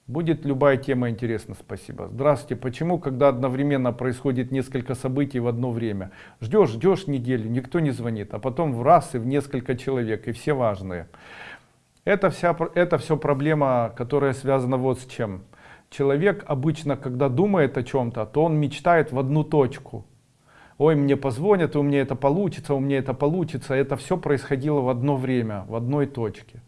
Будет любая тема интересна, спасибо. Здравствуйте. Почему, когда одновременно происходит несколько событий в одно время? Ждешь, ждешь неделю, никто не звонит, а потом в раз и в несколько человек, и все важные. Это, вся, это все проблема, которая связана вот с чем. Человек обычно, когда думает о чем-то, то он мечтает в одну точку. Ой, мне позвонят, у меня это получится, у меня это получится. Это все происходило в одно время, в одной точке.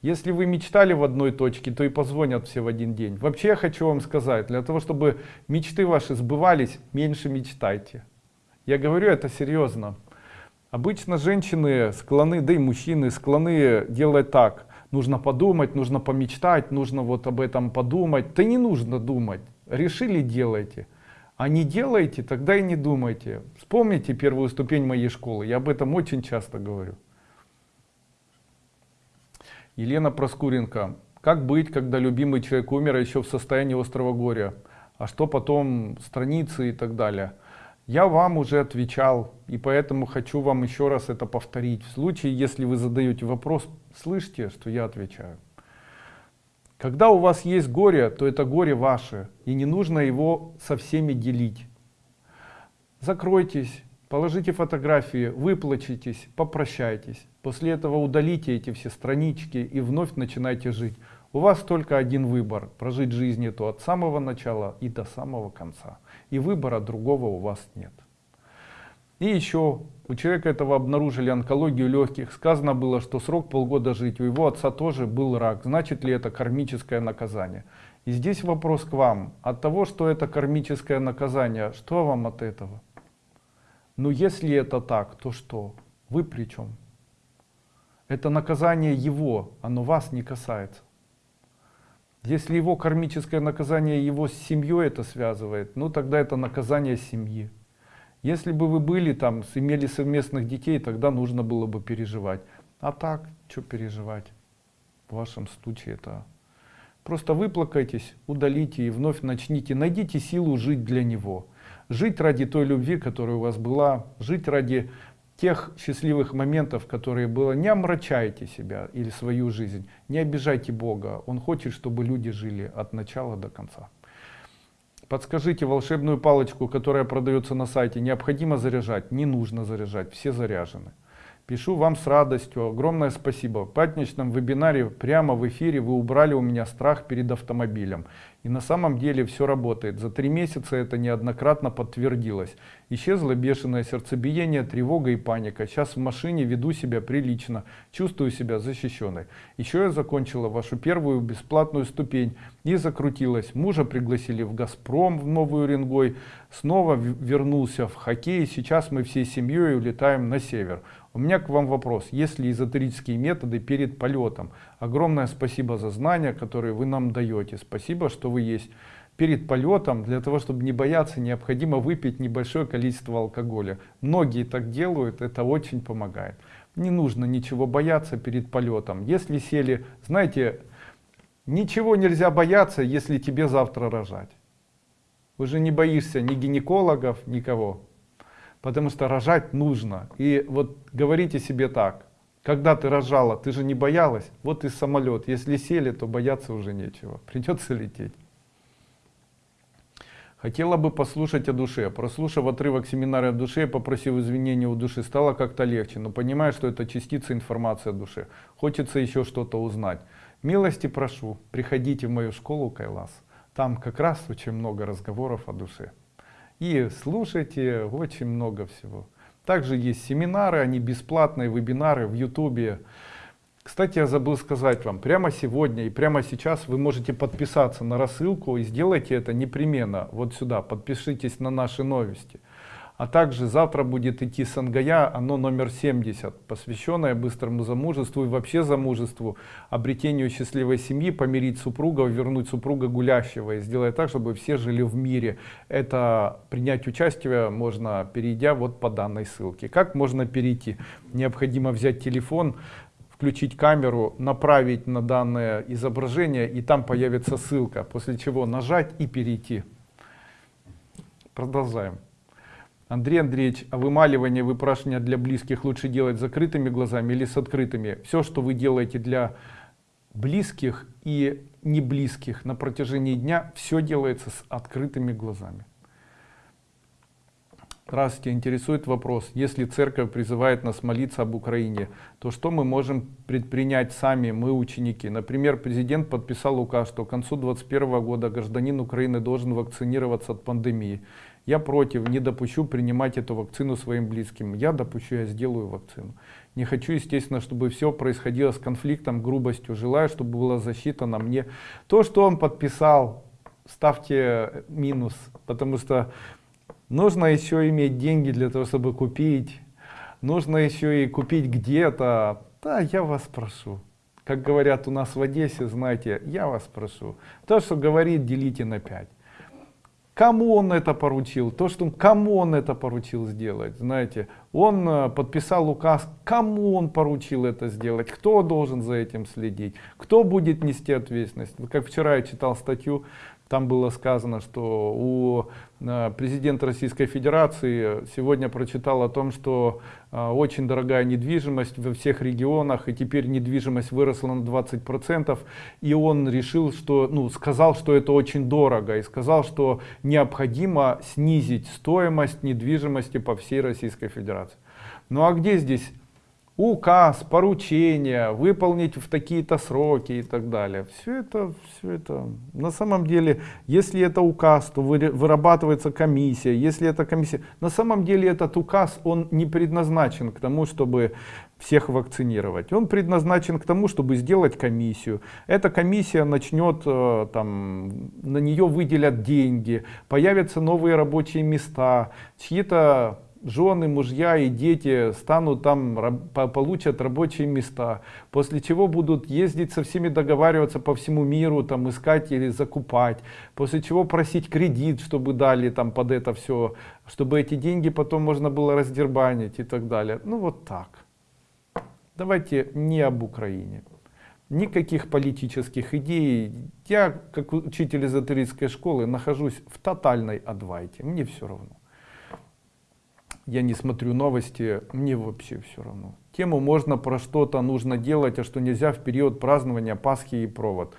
Если вы мечтали в одной точке, то и позвонят все в один день. Вообще я хочу вам сказать, для того, чтобы мечты ваши сбывались, меньше мечтайте. Я говорю это серьезно. Обычно женщины склонны, да и мужчины склонны делать так. Нужно подумать, нужно помечтать, нужно вот об этом подумать. Да не нужно думать. Решили делайте. А не делайте, тогда и не думайте. Вспомните первую ступень моей школы. Я об этом очень часто говорю. Елена Проскуренко. Как быть, когда любимый человек умер а еще в состоянии острого горя? А что потом, страницы и так далее? Я вам уже отвечал, и поэтому хочу вам еще раз это повторить. В случае, если вы задаете вопрос, слышите, что я отвечаю. Когда у вас есть горе, то это горе ваше, и не нужно его со всеми делить. Закройтесь, Положите фотографии, выплачитесь, попрощайтесь. После этого удалите эти все странички и вновь начинайте жить. У вас только один выбор – прожить жизнь эту от самого начала и до самого конца. И выбора другого у вас нет. И еще у человека этого обнаружили онкологию легких. Сказано было, что срок полгода жить. У его отца тоже был рак. Значит ли это кармическое наказание? И здесь вопрос к вам. От того, что это кармическое наказание, что вам от этого? Но если это так, то что? Вы при чем? Это наказание его, оно вас не касается. Если его кармическое наказание его с семьей это связывает, ну тогда это наказание семьи. Если бы вы были там, имели совместных детей, тогда нужно было бы переживать. А так, что переживать? В вашем случае это... Просто выплакайтесь, удалите и вновь начните, найдите силу жить для него жить ради той любви, которая у вас была, жить ради тех счастливых моментов, которые было. Не омрачайте себя или свою жизнь, не обижайте Бога. Он хочет, чтобы люди жили от начала до конца. Подскажите волшебную палочку, которая продается на сайте, необходимо заряжать? Не нужно заряжать, все заряжены. Пишу вам с радостью. Огромное спасибо. В пятничном вебинаре прямо в эфире вы убрали у меня страх перед автомобилем. И на самом деле все работает. За три месяца это неоднократно подтвердилось. Исчезло бешеное сердцебиение, тревога и паника. Сейчас в машине веду себя прилично, чувствую себя защищенной. Еще я закончила вашу первую бесплатную ступень и закрутилась. Мужа пригласили в Газпром в Новую Уренгой. Снова вернулся в хоккей. Сейчас мы всей семьей улетаем на север. У меня к вам вопрос. Есть ли эзотерические методы перед полетом? Огромное спасибо за знания, которые вы нам даете. Спасибо, что вы есть. Перед полетом, для того, чтобы не бояться, необходимо выпить небольшое количество алкоголя. Многие так делают, это очень помогает. Не нужно ничего бояться перед полетом. Если сели, знаете, ничего нельзя бояться, если тебе завтра рожать. Вы же не боишься ни гинекологов, никого потому что рожать нужно. И вот говорите себе так, когда ты рожала, ты же не боялась, вот и самолет, если сели, то бояться уже нечего, придется лететь. Хотела бы послушать о душе. Прослушав отрывок семинара о душе, попросив извинения у души, стало как-то легче, но понимаю, что это частица информации о душе. Хочется еще что-то узнать. Милости прошу, приходите в мою школу Кайлас. Там как раз очень много разговоров о душе и слушайте очень много всего. Также есть семинары, они бесплатные, вебинары в ютубе. Кстати, я забыл сказать вам, прямо сегодня и прямо сейчас вы можете подписаться на рассылку и сделайте это непременно вот сюда, подпишитесь на наши новости. А также завтра будет идти Сангая, оно номер 70, посвященное быстрому замужеству и вообще замужеству, обретению счастливой семьи, помирить супруга, вернуть супруга гулящего и сделать так, чтобы все жили в мире. Это принять участие можно, перейдя вот по данной ссылке. Как можно перейти? Необходимо взять телефон, включить камеру, направить на данное изображение и там появится ссылка, после чего нажать и перейти. Продолжаем. Андрей Андреевич, а вымаливание, выпрашивание для близких лучше делать закрытыми глазами или с открытыми? Все, что вы делаете для близких и не близких на протяжении дня, все делается с открытыми глазами. Здравствуйте, интересует вопрос. Если церковь призывает нас молиться об Украине, то что мы можем предпринять сами, мы ученики? Например, президент подписал указ, что к концу 2021 года гражданин Украины должен вакцинироваться от пандемии. Я против, не допущу принимать эту вакцину своим близким. Я допущу, я сделаю вакцину. Не хочу, естественно, чтобы все происходило с конфликтом, грубостью. Желаю, чтобы была защита на мне. То, что он подписал, ставьте минус, потому что нужно еще иметь деньги для того, чтобы купить. Нужно еще и купить где-то. Да, я вас прошу. Как говорят у нас в Одессе, знаете, я вас прошу. То, что говорит, делите на 5. Кому он это поручил? То, что кому он это поручил сделать, знаете, он э, подписал указ, кому он поручил это сделать, кто должен за этим следить, кто будет нести ответственность. Как вчера я читал статью, там было сказано, что у э, президента Российской Федерации сегодня прочитал о том, что э, очень дорогая недвижимость во всех регионах, и теперь недвижимость выросла на 20%, и он решил, что, ну, сказал, что это очень дорого, и сказал, что необходимо снизить стоимость недвижимости по всей Российской Федерации. Ну а где здесь указ, поручение, выполнить в такие-то сроки и так далее. Все это, все это, на самом деле, если это указ, то вырабатывается комиссия, если это комиссия, на самом деле этот указ, он не предназначен к тому, чтобы всех вакцинировать. Он предназначен к тому, чтобы сделать комиссию. Эта комиссия начнет, э, там, на нее выделят деньги, появятся новые рабочие места, чьи-то жены, мужья и дети станут там, получат рабочие места, после чего будут ездить со всеми договариваться по всему миру, там искать или закупать, после чего просить кредит, чтобы дали там под это все, чтобы эти деньги потом можно было раздербанить и так далее. Ну вот так. Давайте не об Украине. Никаких политических идей. Я, как учитель эзотерической школы, нахожусь в тотальной адвайте. Мне все равно я не смотрю новости, мне вообще все равно. Тему можно про что-то нужно делать, а что нельзя в период празднования Пасхи и провод.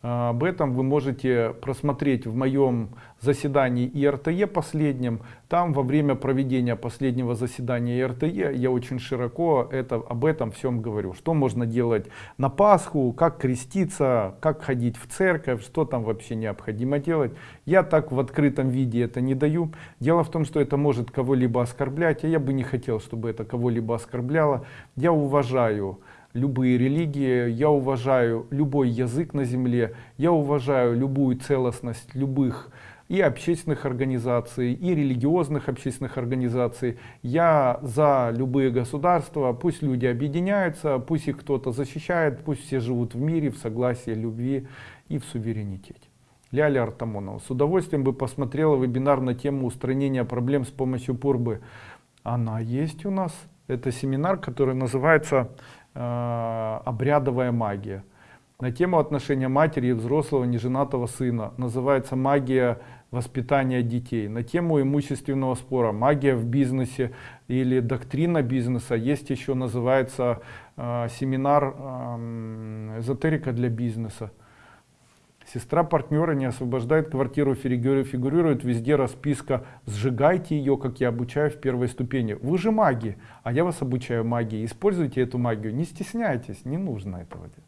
А, об этом вы можете просмотреть в моем заседании ИРТЕ последнем. Там во время проведения последнего заседания ИРТЕ я очень широко это, об этом всем говорю. Что можно делать на Пасху, как креститься, как ходить в церковь, что там вообще необходимо делать. Я так в открытом виде это не даю. Дело в том, что это может кого-либо оскорблять, а я бы не хотел, чтобы это кого-либо оскорбляло. Я уважаю любые религии, я уважаю любой язык на земле, я уважаю любую целостность любых и общественных организаций, и религиозных общественных организаций. Я за любые государства, пусть люди объединяются, пусть их кто-то защищает, пусть все живут в мире, в согласии, любви и в суверенитете. Ляля Артамонова. С удовольствием бы посмотрела вебинар на тему устранения проблем с помощью пурбы. Она есть у нас. Это семинар, который называется обрядовая магия. На тему отношения матери и взрослого неженатого сына. Называется магия воспитания детей. На тему имущественного спора. Магия в бизнесе или доктрина бизнеса. Есть еще, называется э, семинар э, эзотерика для бизнеса. Сестра партнера не освобождает квартиру, фигурирует везде расписка «Сжигайте ее, как я обучаю в первой ступени». Вы же маги, а я вас обучаю магии. Используйте эту магию, не стесняйтесь, не нужно этого делать.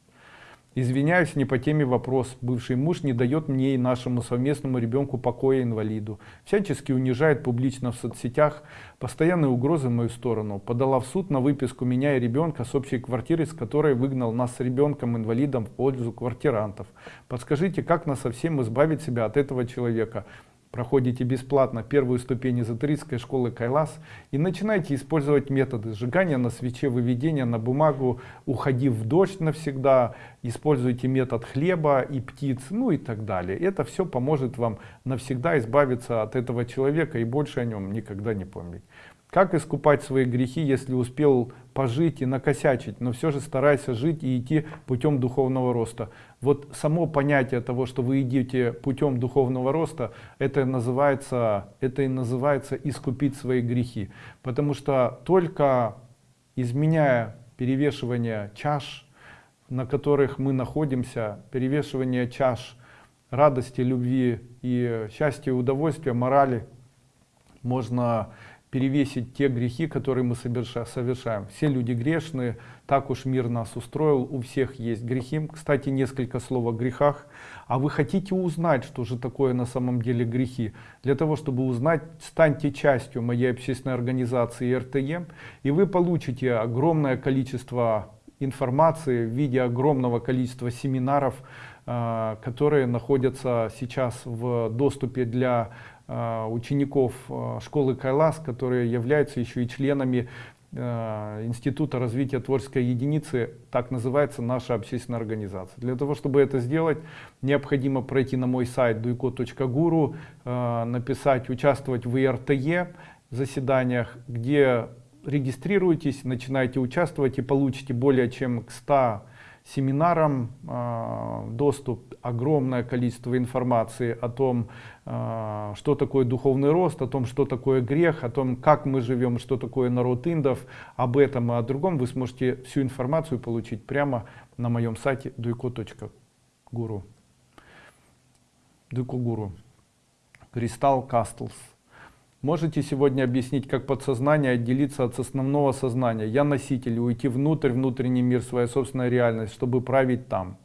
Извиняюсь, не по теме вопрос. Бывший муж не дает мне и нашему совместному ребенку покоя инвалиду. Всячески унижает публично в соцсетях, постоянные угрозы в мою сторону. Подала в суд на выписку меня и ребенка с общей квартиры, с которой выгнал нас с ребенком-инвалидом в пользу квартирантов. Подскажите, как нас совсем избавить себя от этого человека? Проходите бесплатно первую ступень эзотерической школы Кайлас и начинаете использовать методы сжигания на свече, выведения на бумагу, уходи в дождь навсегда, используйте метод хлеба и птиц, ну и так далее. Это все поможет вам навсегда избавиться от этого человека и больше о нем никогда не помнить. Как искупать свои грехи, если успел пожить и накосячить, но все же старайся жить и идти путем духовного роста. Вот само понятие того, что вы идете путем духовного роста, это называется, это и называется искупить свои грехи. Потому что только изменяя перевешивание чаш, на которых мы находимся, перевешивание чаш радости, любви и счастья, удовольствия, морали, можно перевесить те грехи, которые мы совершаем. Все люди грешные, так уж мир нас устроил, у всех есть грехи. Кстати, несколько слов о грехах. А вы хотите узнать, что же такое на самом деле грехи? Для того, чтобы узнать, станьте частью моей общественной организации РТЕ, и вы получите огромное количество информации в виде огромного количества семинаров, а, которые находятся сейчас в доступе для Э, учеников э, школы Кайлас, которые являются еще и членами э, Института развития творческой единицы, так называется наша общественная организация. Для того, чтобы это сделать, необходимо пройти на мой сайт duiko.guru, написать «Участвовать в ИРТЕ» заседаниях, где регистрируетесь, начинаете участвовать и получите более чем к 100 семинарам э, доступ, огромное количество информации о том, э, что такое духовный рост, о том, что такое грех, о том, как мы живем, что такое народ индов, об этом и о другом вы сможете всю информацию получить прямо на моем сайте duiko.guru. Дуйко Гуру. Кристалл Кастлс. Можете сегодня объяснить, как подсознание отделиться от основного сознания? Я носитель, уйти внутрь, внутренний мир, своя собственная реальность, чтобы править там.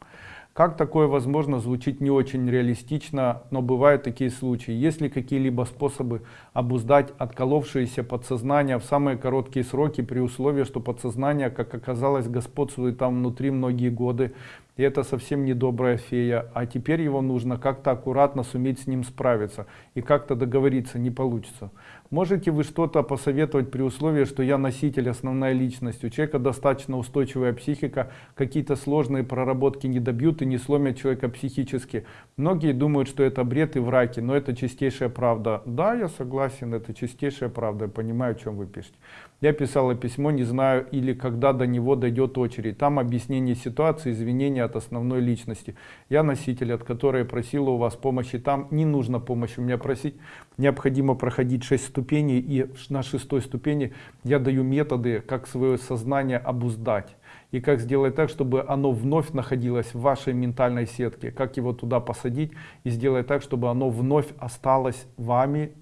Как такое возможно, звучит не очень реалистично, но бывают такие случаи. Есть ли какие-либо способы обуздать отколовшееся подсознание в самые короткие сроки при условии, что подсознание, как оказалось, господствует там внутри многие годы, и это совсем не добрая фея, а теперь его нужно как-то аккуратно суметь с ним справиться и как-то договориться не получится. Можете вы что-то посоветовать при условии, что я носитель, основная личность, у человека достаточно устойчивая психика, какие-то сложные проработки не добьют и не сломят человека психически. Многие думают, что это бред и враки, но это чистейшая правда. Да, я согласен, это чистейшая правда, я понимаю, о чем вы пишете. Я писала письмо, не знаю или когда до него дойдет очередь. Там объяснение ситуации, извинения от основной личности. Я носитель, от которой просила у вас помощи. Там не нужно помощи у меня просить. Необходимо проходить 6 ступеней. И на шестой ступени я даю методы, как свое сознание обуздать. И как сделать так, чтобы оно вновь находилось в вашей ментальной сетке. Как его туда посадить и сделать так, чтобы оно вновь осталось вами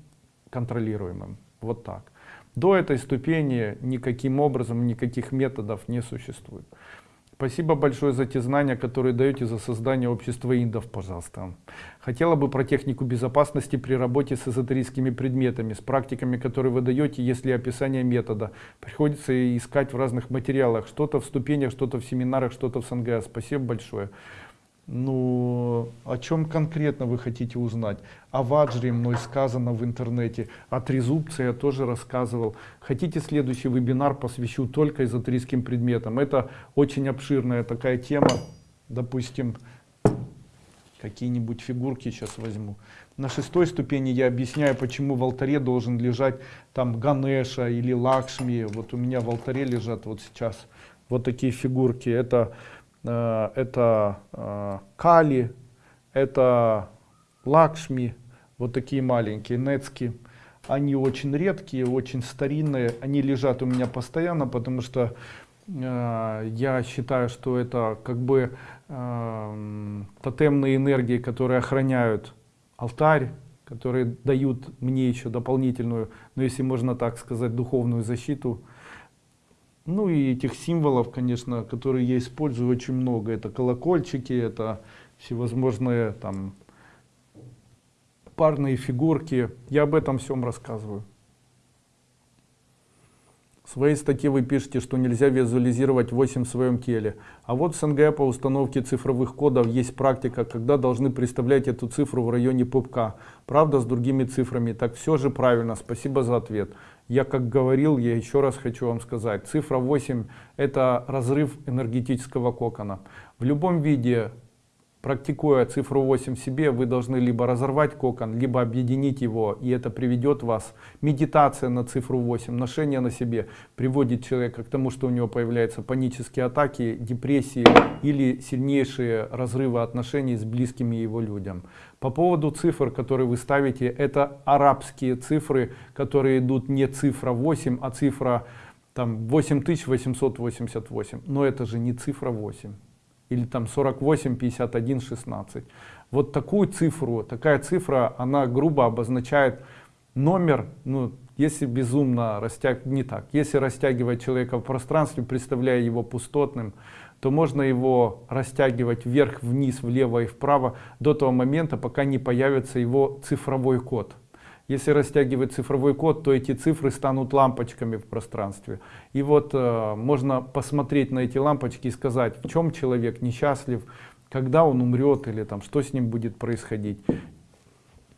контролируемым. Вот так. До этой ступени никаким образом, никаких методов не существует. Спасибо большое за те знания, которые даете за создание общества индов, пожалуйста. Хотела бы про технику безопасности при работе с эзотерическими предметами, с практиками, которые вы даете, если описание метода. Приходится искать в разных материалах, что-то в ступенях, что-то в семинарах, что-то в СНГ. Спасибо большое. Ну, о чем конкретно вы хотите узнать? О ваджре мной сказано в интернете, о трезубце я тоже рассказывал. Хотите следующий вебинар посвящу только эзотерическим предметам? Это очень обширная такая тема. Допустим, какие-нибудь фигурки сейчас возьму. На шестой ступени я объясняю, почему в алтаре должен лежать там Ганеша или Лакшми. Вот у меня в алтаре лежат вот сейчас вот такие фигурки. Это это э, Кали, это Лакшми, вот такие маленькие, Нецки. Они очень редкие, очень старинные, они лежат у меня постоянно, потому что э, я считаю, что это как бы э, тотемные энергии, которые охраняют алтарь, которые дают мне еще дополнительную, ну если можно так сказать, духовную защиту Ну и этих символов, конечно, которые я использую очень много. Это колокольчики, это всевозможные там парные фигурки. Я об этом всем рассказываю. В своей статье вы пишете, что нельзя визуализировать 8 в своем теле. А вот в СНГ по установке цифровых кодов есть практика, когда должны представлять эту цифру в районе пупка. Правда, с другими цифрами. Так все же правильно. Спасибо за ответ. Я как говорил, я еще раз хочу вам сказать. Цифра 8 это разрыв энергетического кокона. В любом виде Практикуя цифру 8 в себе, вы должны либо разорвать кокон, либо объединить его, и это приведет вас. Медитация на цифру 8, ношение на себе приводит человека к тому, что у него появляются панические атаки, депрессии или сильнейшие разрывы отношений с близкими его людям. По поводу цифр, которые вы ставите, это арабские цифры, которые идут не цифра 8, а цифра там 8888. Но это же не цифра 8 или там 48, 51, 16. Вот такую цифру, такая цифра, она грубо обозначает номер, ну, если безумно растягивать, не так, если растягивать человека в пространстве, представляя его пустотным, то можно его растягивать вверх, вниз, влево и вправо до того момента, пока не появится его цифровой код. Если растягивать цифровой код, то эти цифры станут лампочками в пространстве. И вот э, можно посмотреть на эти лампочки и сказать, в чем человек несчастлив, когда он умрет или там, что с ним будет происходить.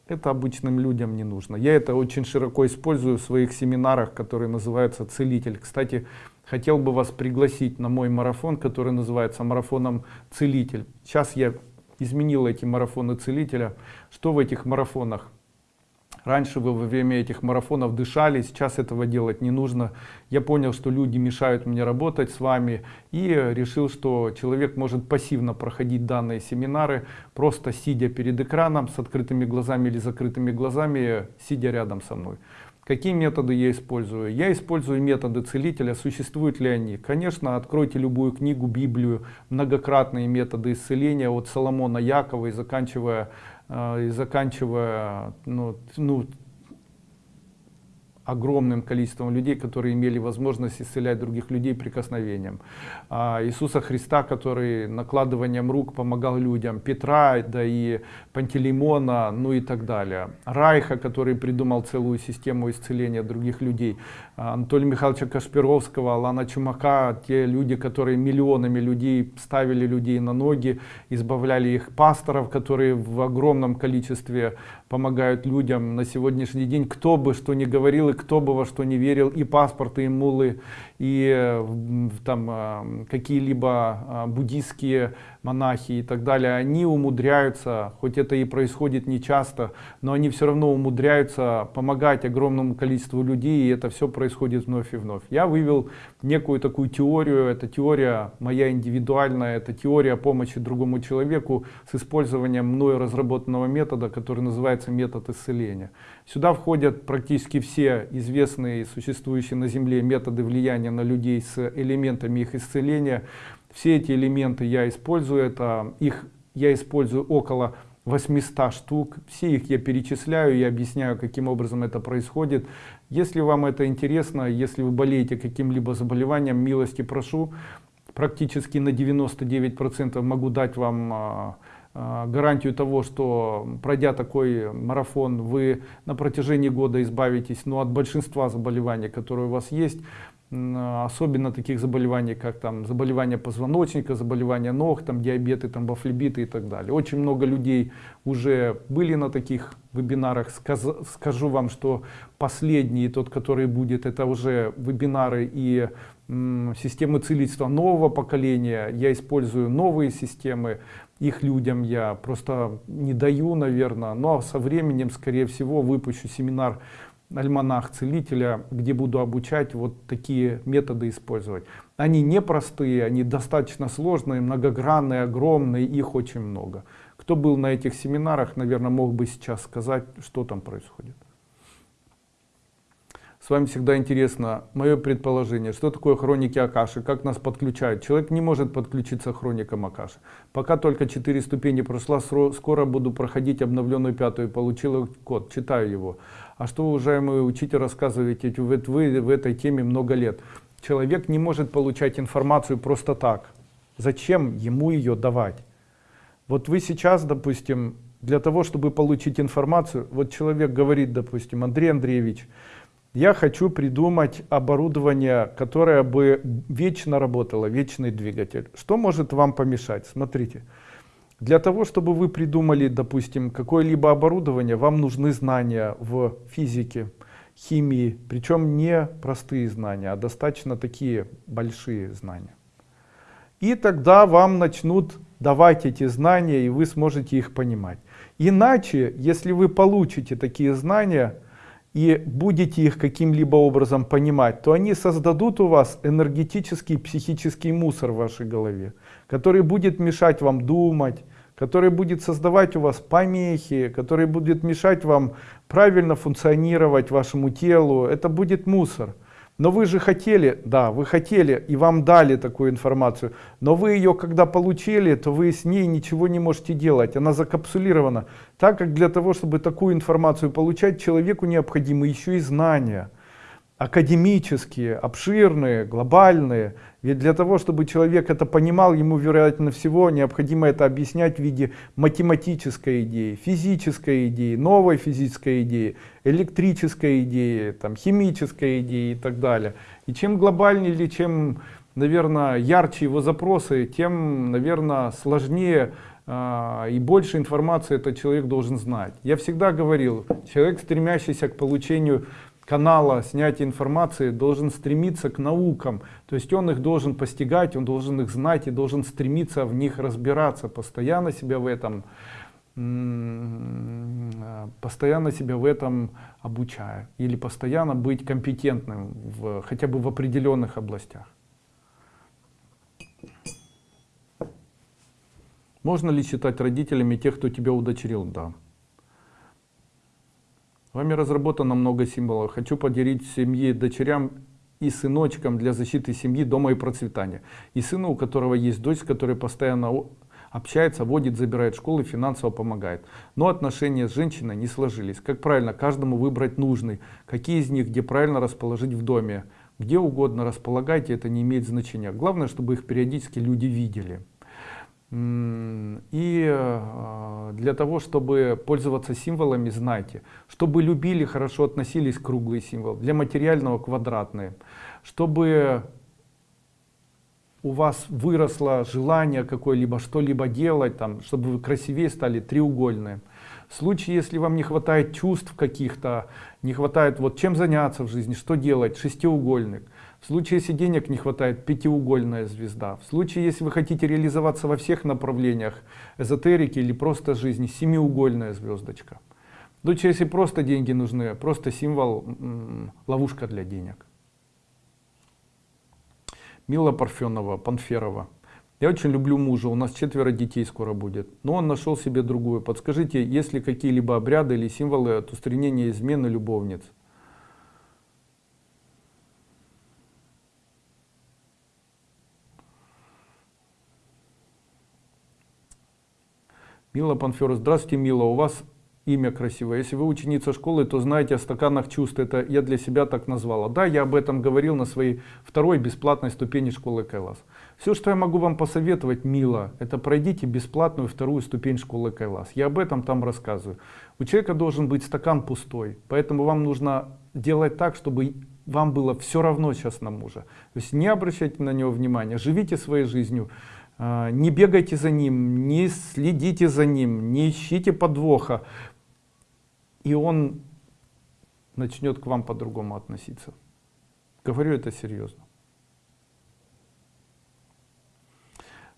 Это обычным людям не нужно. Я это очень широко использую в своих семинарах, которые называются «Целитель». Кстати, хотел бы вас пригласить на мой марафон, который называется марафоном «Целитель». Сейчас я изменил эти марафоны «Целителя». Что в этих марафонах? Раньше вы во время этих марафонов дышали, сейчас этого делать не нужно. Я понял, что люди мешают мне работать с вами и решил, что человек может пассивно проходить данные семинары, просто сидя перед экраном с открытыми глазами или закрытыми глазами, сидя рядом со мной. Какие методы я использую? Я использую методы целителя. Существуют ли они? Конечно, откройте любую книгу, Библию, многократные методы исцеления от Соломона Якова и заканчивая и заканчивая ну, ну, огромным количеством людей, которые имели возможность исцелять других людей прикосновением. А Иисуса Христа, который накладыванием рук помогал людям, Петра, да и Пантелеймона, ну и так далее. Райха, который придумал целую систему исцеления других людей. Анатолия Михайловича Кашпировского, Алана Чумака, те люди, которые миллионами людей ставили людей на ноги, избавляли их пасторов, которые в огромном количестве помогают людям на сегодняшний день. Кто бы что ни говорил и кто бы во что не верил, и паспорты, и мулы, и э, там э, какие-либо э, буддийские монахи и так далее, они умудряются, хоть это и происходит не часто, но они все равно умудряются помогать огромному количеству людей, и это все происходит вновь и вновь. Я вывел некую такую теорию, это теория моя индивидуальная, это теория помощи другому человеку с использованием мною разработанного метода, который называется метод исцеления. Сюда входят практически все известные существующие на Земле методы влияния на людей с элементами их исцеления. Все эти элементы я использую, это их я использую около 800 штук. Все их я перечисляю и объясняю, каким образом это происходит. Если вам это интересно, если вы болеете каким-либо заболеванием, милости прошу. Практически на 99% могу дать вам а, гарантию того, что пройдя такой марафон, вы на протяжении года избавитесь ну, от большинства заболеваний, которые у вас есть особенно таких заболеваний, как там заболевания позвоночника, заболевания ног, там диабеты, там бафлебиты и так далее. Очень много людей уже были на таких вебинарах. Сказ, скажу вам, что последний, тот, который будет, это уже вебинары и системы целительства нового поколения. Я использую новые системы, их людям я просто не даю, наверное, но со временем, скорее всего, выпущу семинар альманах целителя, где буду обучать вот такие методы использовать. Они непростые, они достаточно сложные, многогранные, огромные, их очень много. Кто был на этих семинарах, наверное, мог бы сейчас сказать, что там происходит. С вами всегда интересно мое предположение, что такое хроники Акаши, как нас подключают. Человек не может подключиться к хроникам Акаши. Пока только 4 ступени прошла, скоро буду проходить обновленную пятую, получил код, читаю его. А что, уважаемый учитель, рассказываете, вы, вы в этой теме много лет. Человек не может получать информацию просто так. Зачем ему ее давать? Вот вы сейчас, допустим, для того, чтобы получить информацию, вот человек говорит, допустим, Андрей Андреевич, я хочу придумать оборудование, которое бы вечно работало, вечный двигатель. Что может вам помешать? Смотрите, для того, чтобы вы придумали, допустим, какое-либо оборудование, вам нужны знания в физике, химии, причем не простые знания, а достаточно такие большие знания. И тогда вам начнут давать эти знания, и вы сможете их понимать. Иначе, если вы получите такие знания и будете их каким-либо образом понимать, то они создадут у вас энергетический, психический мусор в вашей голове, который будет мешать вам думать, который будет создавать у вас помехи, который будет мешать вам правильно функционировать вашему телу. Это будет мусор. Но вы же хотели, да, вы хотели, и вам дали такую информацию, но вы ее, когда получили, то вы с ней ничего не можете делать, она закапсулирована. Так как для того, чтобы такую информацию получать, человеку необходимы еще и знания академические, обширные, глобальные. Ведь для того, чтобы человек это понимал, ему, вероятно всего, необходимо это объяснять в виде математической идеи, физической идеи, новой физической идеи, электрической идеи, там, химической идеи и так далее. И чем глобальнее или чем, наверное, ярче его запросы, тем, наверное, сложнее э, и больше информации этот человек должен знать. Я всегда говорил, человек, стремящийся к получению канала снятия информации должен стремиться к наукам. То есть он их должен постигать, он должен их знать и должен стремиться в них разбираться, постоянно себя в этом постоянно себя в этом обучая или постоянно быть компетентным в, хотя бы в определенных областях. Можно ли считать родителями тех, кто тебя удочерил? Да. Вами разработано много символов. Хочу поделить семье, дочерям и сыночкам для защиты семьи, дома и процветания. И сыну, у которого есть дочь, с которой постоянно общается, водит, забирает в школу, финансово помогает. Но отношения с женщиной не сложились. Как правильно каждому выбрать нужный, какие из них, где правильно расположить в доме. Где угодно располагайте, это не имеет значения. Главное, чтобы их периодически люди видели. И э, для того, чтобы пользоваться символами, знайте, чтобы любили, хорошо относились круглый символ, для материального квадратные, чтобы у вас выросло желание какое-либо что-либо делать, там, чтобы вы красивее стали, треугольные. В случае, если вам не хватает чувств каких-то, не хватает вот чем заняться в жизни, что делать, шестиугольник. В случае, если денег не хватает, пятиугольная звезда. В случае, если вы хотите реализоваться во всех направлениях эзотерики или просто жизни, семиугольная звездочка. В случае, если просто деньги нужны, просто символ, ловушка для денег. Мила Парфенова, Панферова. Я очень люблю мужа, у нас четверо детей скоро будет. Но он нашел себе другую. Подскажите, есть ли какие-либо обряды или символы от устранения измены любовниц? Мила Панфера, здравствуйте, Мила, у вас имя красивое. Если вы ученица школы, то знаете о стаканах чувств. Это я для себя так назвала. Да, я об этом говорил на своей второй бесплатной ступени школы Кайлас. Все, что я могу вам посоветовать, Мила, это пройдите бесплатную вторую ступень школы Кайлас. Я об этом там рассказываю. У человека должен быть стакан пустой. Поэтому вам нужно делать так, чтобы вам было все равно сейчас на мужа. То есть не обращайте на него внимания, живите своей жизнью. А, не бегайте за ним, не следите за ним, не ищите подвоха, и он начнет к вам по-другому относиться. Говорю это серьезно.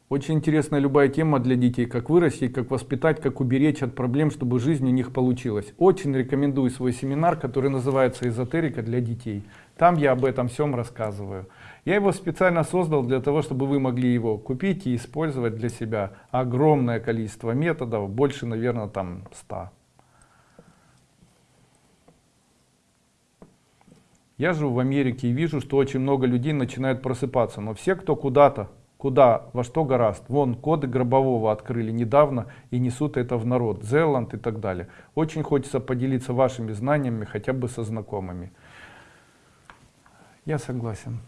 Очень интересная любая тема для детей, как вырастить, как воспитать, как уберечь от проблем, чтобы жизнь у них получилась. Очень рекомендую свой семинар, который называется «Эзотерика для детей». Там я об этом всем рассказываю. Я его специально создал для того, чтобы вы могли его купить и использовать для себя. Огромное количество методов, больше, наверное, там 100. Я живу в Америке и вижу, что очень много людей начинают просыпаться, но все, кто куда-то, куда, во что гораст, вон коды Гробового открыли недавно и несут это в народ, Зеланд и так далее. Очень хочется поделиться вашими знаниями хотя бы со знакомыми. Я согласен.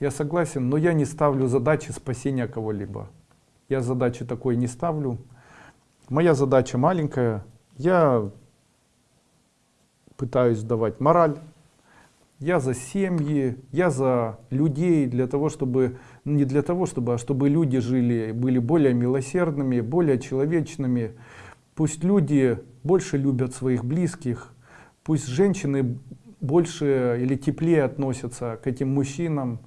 Я согласен, но я не ставлю задачи спасения кого-либо. Я задачи такой не ставлю. Моя задача маленькая. Я пытаюсь давать мораль. Я за семьи, я за людей, для того, чтобы, не для того, чтобы, а чтобы люди жили, были более милосердными, более человечными. Пусть люди больше любят своих близких, пусть женщины больше или теплее относятся к этим мужчинам,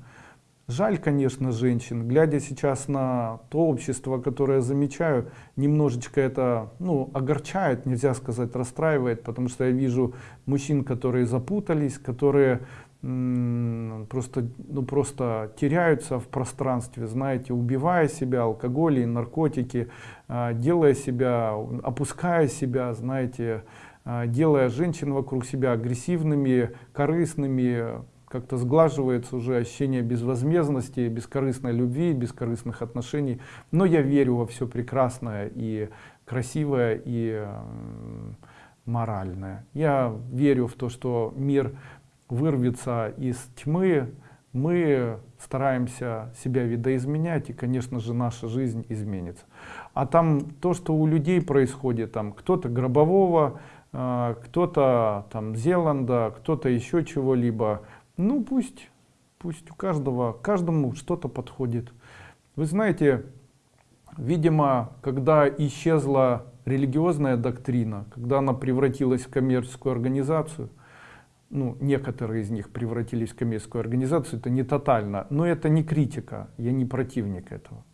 Жаль, конечно, женщин. Глядя сейчас на то общество, которое замечаю, немножечко это ну, огорчает, нельзя сказать расстраивает, потому что я вижу мужчин, которые запутались, которые просто, ну, просто теряются в пространстве, знаете, убивая себя, алкоголь и наркотики, а, делая себя, опуская себя, знаете, а, делая женщин вокруг себя агрессивными, корыстными, как-то сглаживается уже ощущение безвозмездности, бескорыстной любви, бескорыстных отношений. Но я верю во все прекрасное и красивое, и моральное. Я верю в то, что мир вырвется из тьмы, мы стараемся себя видоизменять, и, конечно же, наша жизнь изменится. А там то, что у людей происходит, там кто-то гробового, э, кто-то там Зеланда, кто-то еще чего-либо, ну пусть, пусть у каждого, каждому что-то подходит. Вы знаете, видимо, когда исчезла религиозная доктрина, когда она превратилась в коммерческую организацию, ну, некоторые из них превратились в коммерческую организацию, это не тотально, но это не критика, я не противник этого,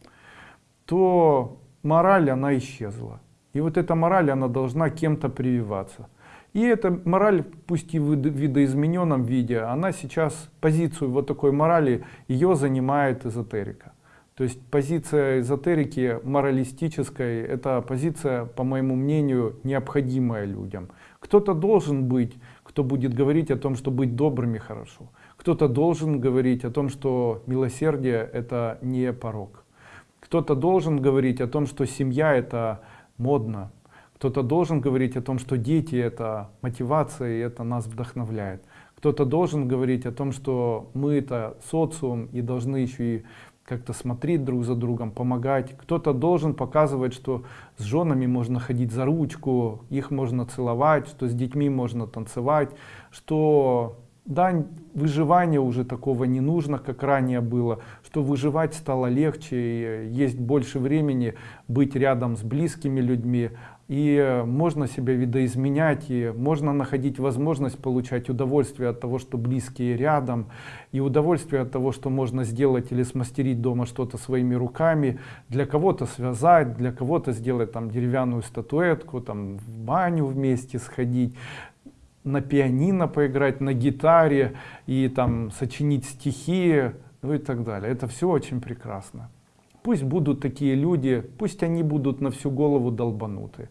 то мораль, она исчезла. И вот эта мораль, она должна кем-то прививаться. И эта мораль, пусть и в видоизмененном виде, она сейчас, позицию вот такой морали, ее занимает эзотерика. То есть позиция эзотерики моралистической, это позиция, по моему мнению, необходимая людям. Кто-то должен быть, кто будет говорить о том, что быть добрыми хорошо. Кто-то должен говорить о том, что милосердие это не порог. Кто-то должен говорить о том, что семья это модно, кто-то должен говорить о том, что дети это мотивация и это нас вдохновляет. Кто-то должен говорить о том, что мы это социум и должны еще и как-то смотреть друг за другом, помогать. Кто-то должен показывать, что с женами можно ходить за ручку, их можно целовать, что с детьми можно танцевать, что да, выживания уже такого не нужно, как ранее было, что выживать стало легче, есть больше времени быть рядом с близкими людьми, и можно себя видоизменять, и можно находить возможность получать удовольствие от того, что близкие рядом, и удовольствие от того, что можно сделать или смастерить дома что-то своими руками, для кого-то связать, для кого-то сделать там деревянную статуэтку, там в баню вместе сходить, на пианино поиграть, на гитаре и там сочинить стихи, ну и так далее. Это все очень прекрасно. Пусть будут такие люди, пусть они будут на всю голову долбануты.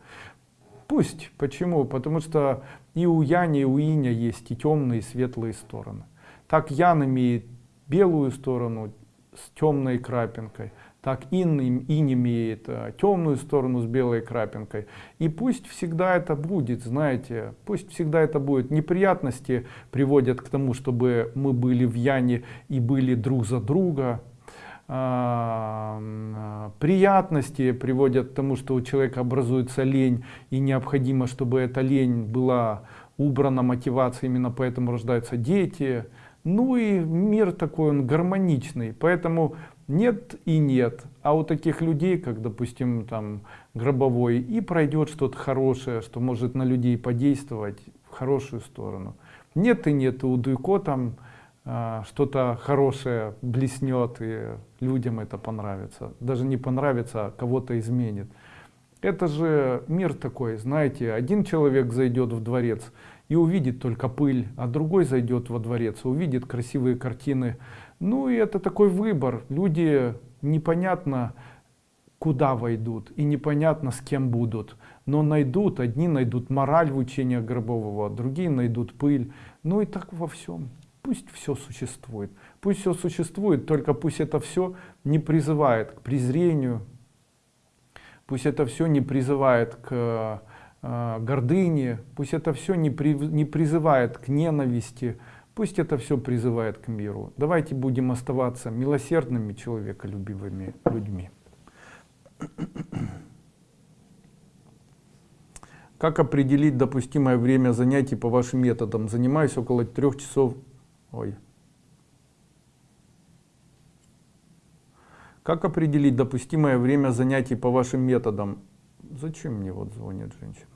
Пусть. Почему? Потому что и у Яни, и у Иня есть и темные, и светлые стороны. Так Ян имеет белую сторону с темной крапинкой, так Ин, Ин имеет а, темную сторону с белой крапинкой. И пусть всегда это будет, знаете, пусть всегда это будет. Неприятности приводят к тому, чтобы мы были в Яне и были друг за друга, приятности приводят к тому, что у человека образуется лень, и необходимо, чтобы эта лень была убрана, мотивация, именно поэтому рождаются дети. Ну и мир такой, он гармоничный, поэтому нет и нет. А у таких людей, как, допустим, там гробовой, и пройдет что-то хорошее, что может на людей подействовать в хорошую сторону. Нет и нет, и у Дуйко там что-то хорошее блеснет и людям это понравится. Даже не понравится а кого-то изменит. Это же мир такой знаете один человек зайдет в дворец и увидит только пыль а другой зайдет во дворец и увидит красивые картины. Ну и это такой выбор. Люди непонятно куда войдут и непонятно с кем будут. Но найдут одни найдут мораль в учениях гробового другие найдут пыль. Ну и так во всем Пусть все существует. Пусть все существует, только пусть это все не призывает к презрению, пусть это все не призывает к э, гордыне, пусть это все не, при, не призывает к ненависти, Пусть это все призывает к миру. Давайте будем оставаться милосердными, человеколюбивыми людьми. Как определить допустимое время занятий по вашим методам? Занимаюсь около трех часов. Ой. Как определить допустимое время занятий по вашим методам? Зачем мне вот звонит женщина?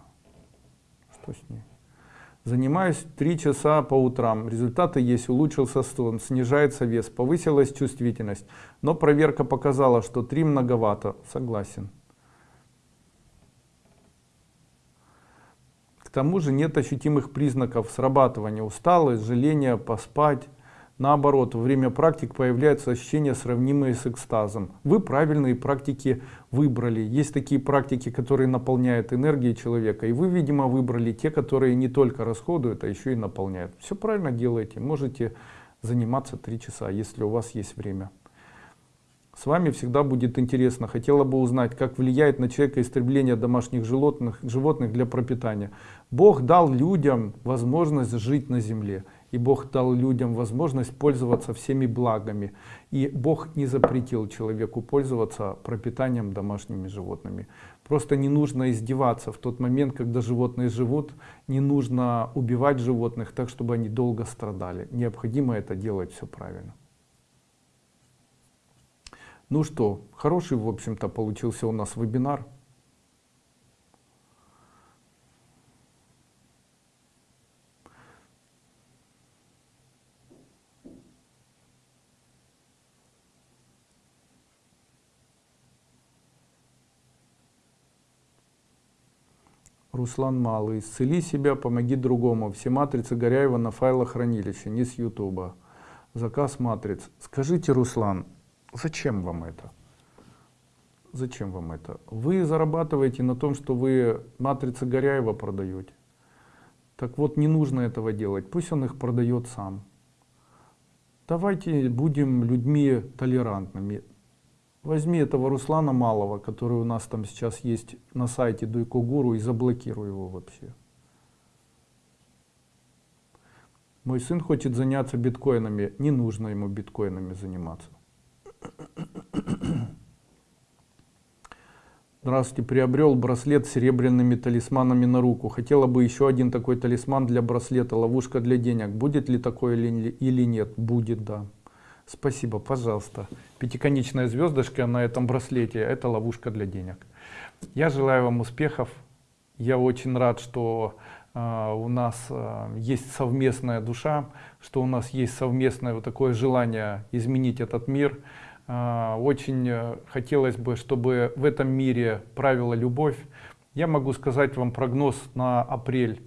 Что с ней? Занимаюсь три часа по утрам. Результаты есть. Улучшился сон, снижается вес, повысилась чувствительность. Но проверка показала, что три многовато. Согласен. К тому же нет ощутимых признаков срабатывания. Усталость, желание поспать. Наоборот, во время практик появляются ощущения, сравнимые с экстазом. Вы правильные практики выбрали. Есть такие практики, которые наполняют энергией человека. И вы, видимо, выбрали те, которые не только расходуют, а еще и наполняют. Все правильно делаете. Можете заниматься три часа, если у вас есть время. С вами всегда будет интересно. Хотела бы узнать, как влияет на человека истребление домашних животных, животных для пропитания. Бог дал людям возможность жить на земле и Бог дал людям возможность пользоваться всеми благами. И Бог не запретил человеку пользоваться пропитанием домашними животными. Просто не нужно издеваться в тот момент, когда животные живут, не нужно убивать животных так, чтобы они долго страдали. Необходимо это делать все правильно. Ну что, хороший, в общем-то, получился у нас вебинар. Руслан Малый. Исцели себя, помоги другому. Все матрицы Горяева на файлохранилище, не с Ютуба. Заказ матриц. Скажите, Руслан, зачем вам это? Зачем вам это? Вы зарабатываете на том, что вы матрицы Горяева продаете. Так вот, не нужно этого делать. Пусть он их продает сам. Давайте будем людьми толерантными. Возьми этого Руслана Малого, который у нас там сейчас есть на сайте Дуйко Гуру и заблокируй его вообще. Мой сын хочет заняться биткоинами. Не нужно ему биткоинами заниматься. Здравствуйте, приобрел браслет с серебряными талисманами на руку. Хотела бы еще один такой талисман для браслета, ловушка для денег. Будет ли такое или нет? Будет, да. Спасибо, пожалуйста. Пятиконечная звездочка на этом браслете – это ловушка для денег. Я желаю вам успехов. Я очень рад, что э, у нас э, есть совместная душа, что у нас есть совместное вот такое желание изменить этот мир. Э, очень э, хотелось бы, чтобы в этом мире правила любовь. Я могу сказать вам прогноз на апрель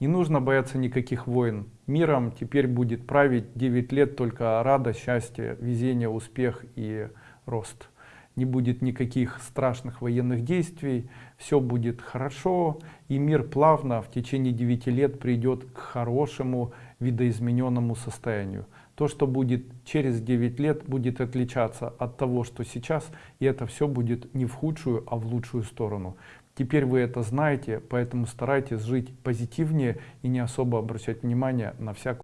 не нужно бояться никаких войн. Миром теперь будет править 9 лет только радость, счастье, везение, успех и рост. Не будет никаких страшных военных действий, все будет хорошо, и мир плавно в течение 9 лет придет к хорошему видоизмененному состоянию. То, что будет через 9 лет, будет отличаться от того, что сейчас, и это все будет не в худшую, а в лучшую сторону. Теперь вы это знаете, поэтому старайтесь жить позитивнее и не особо обращать внимание на всякую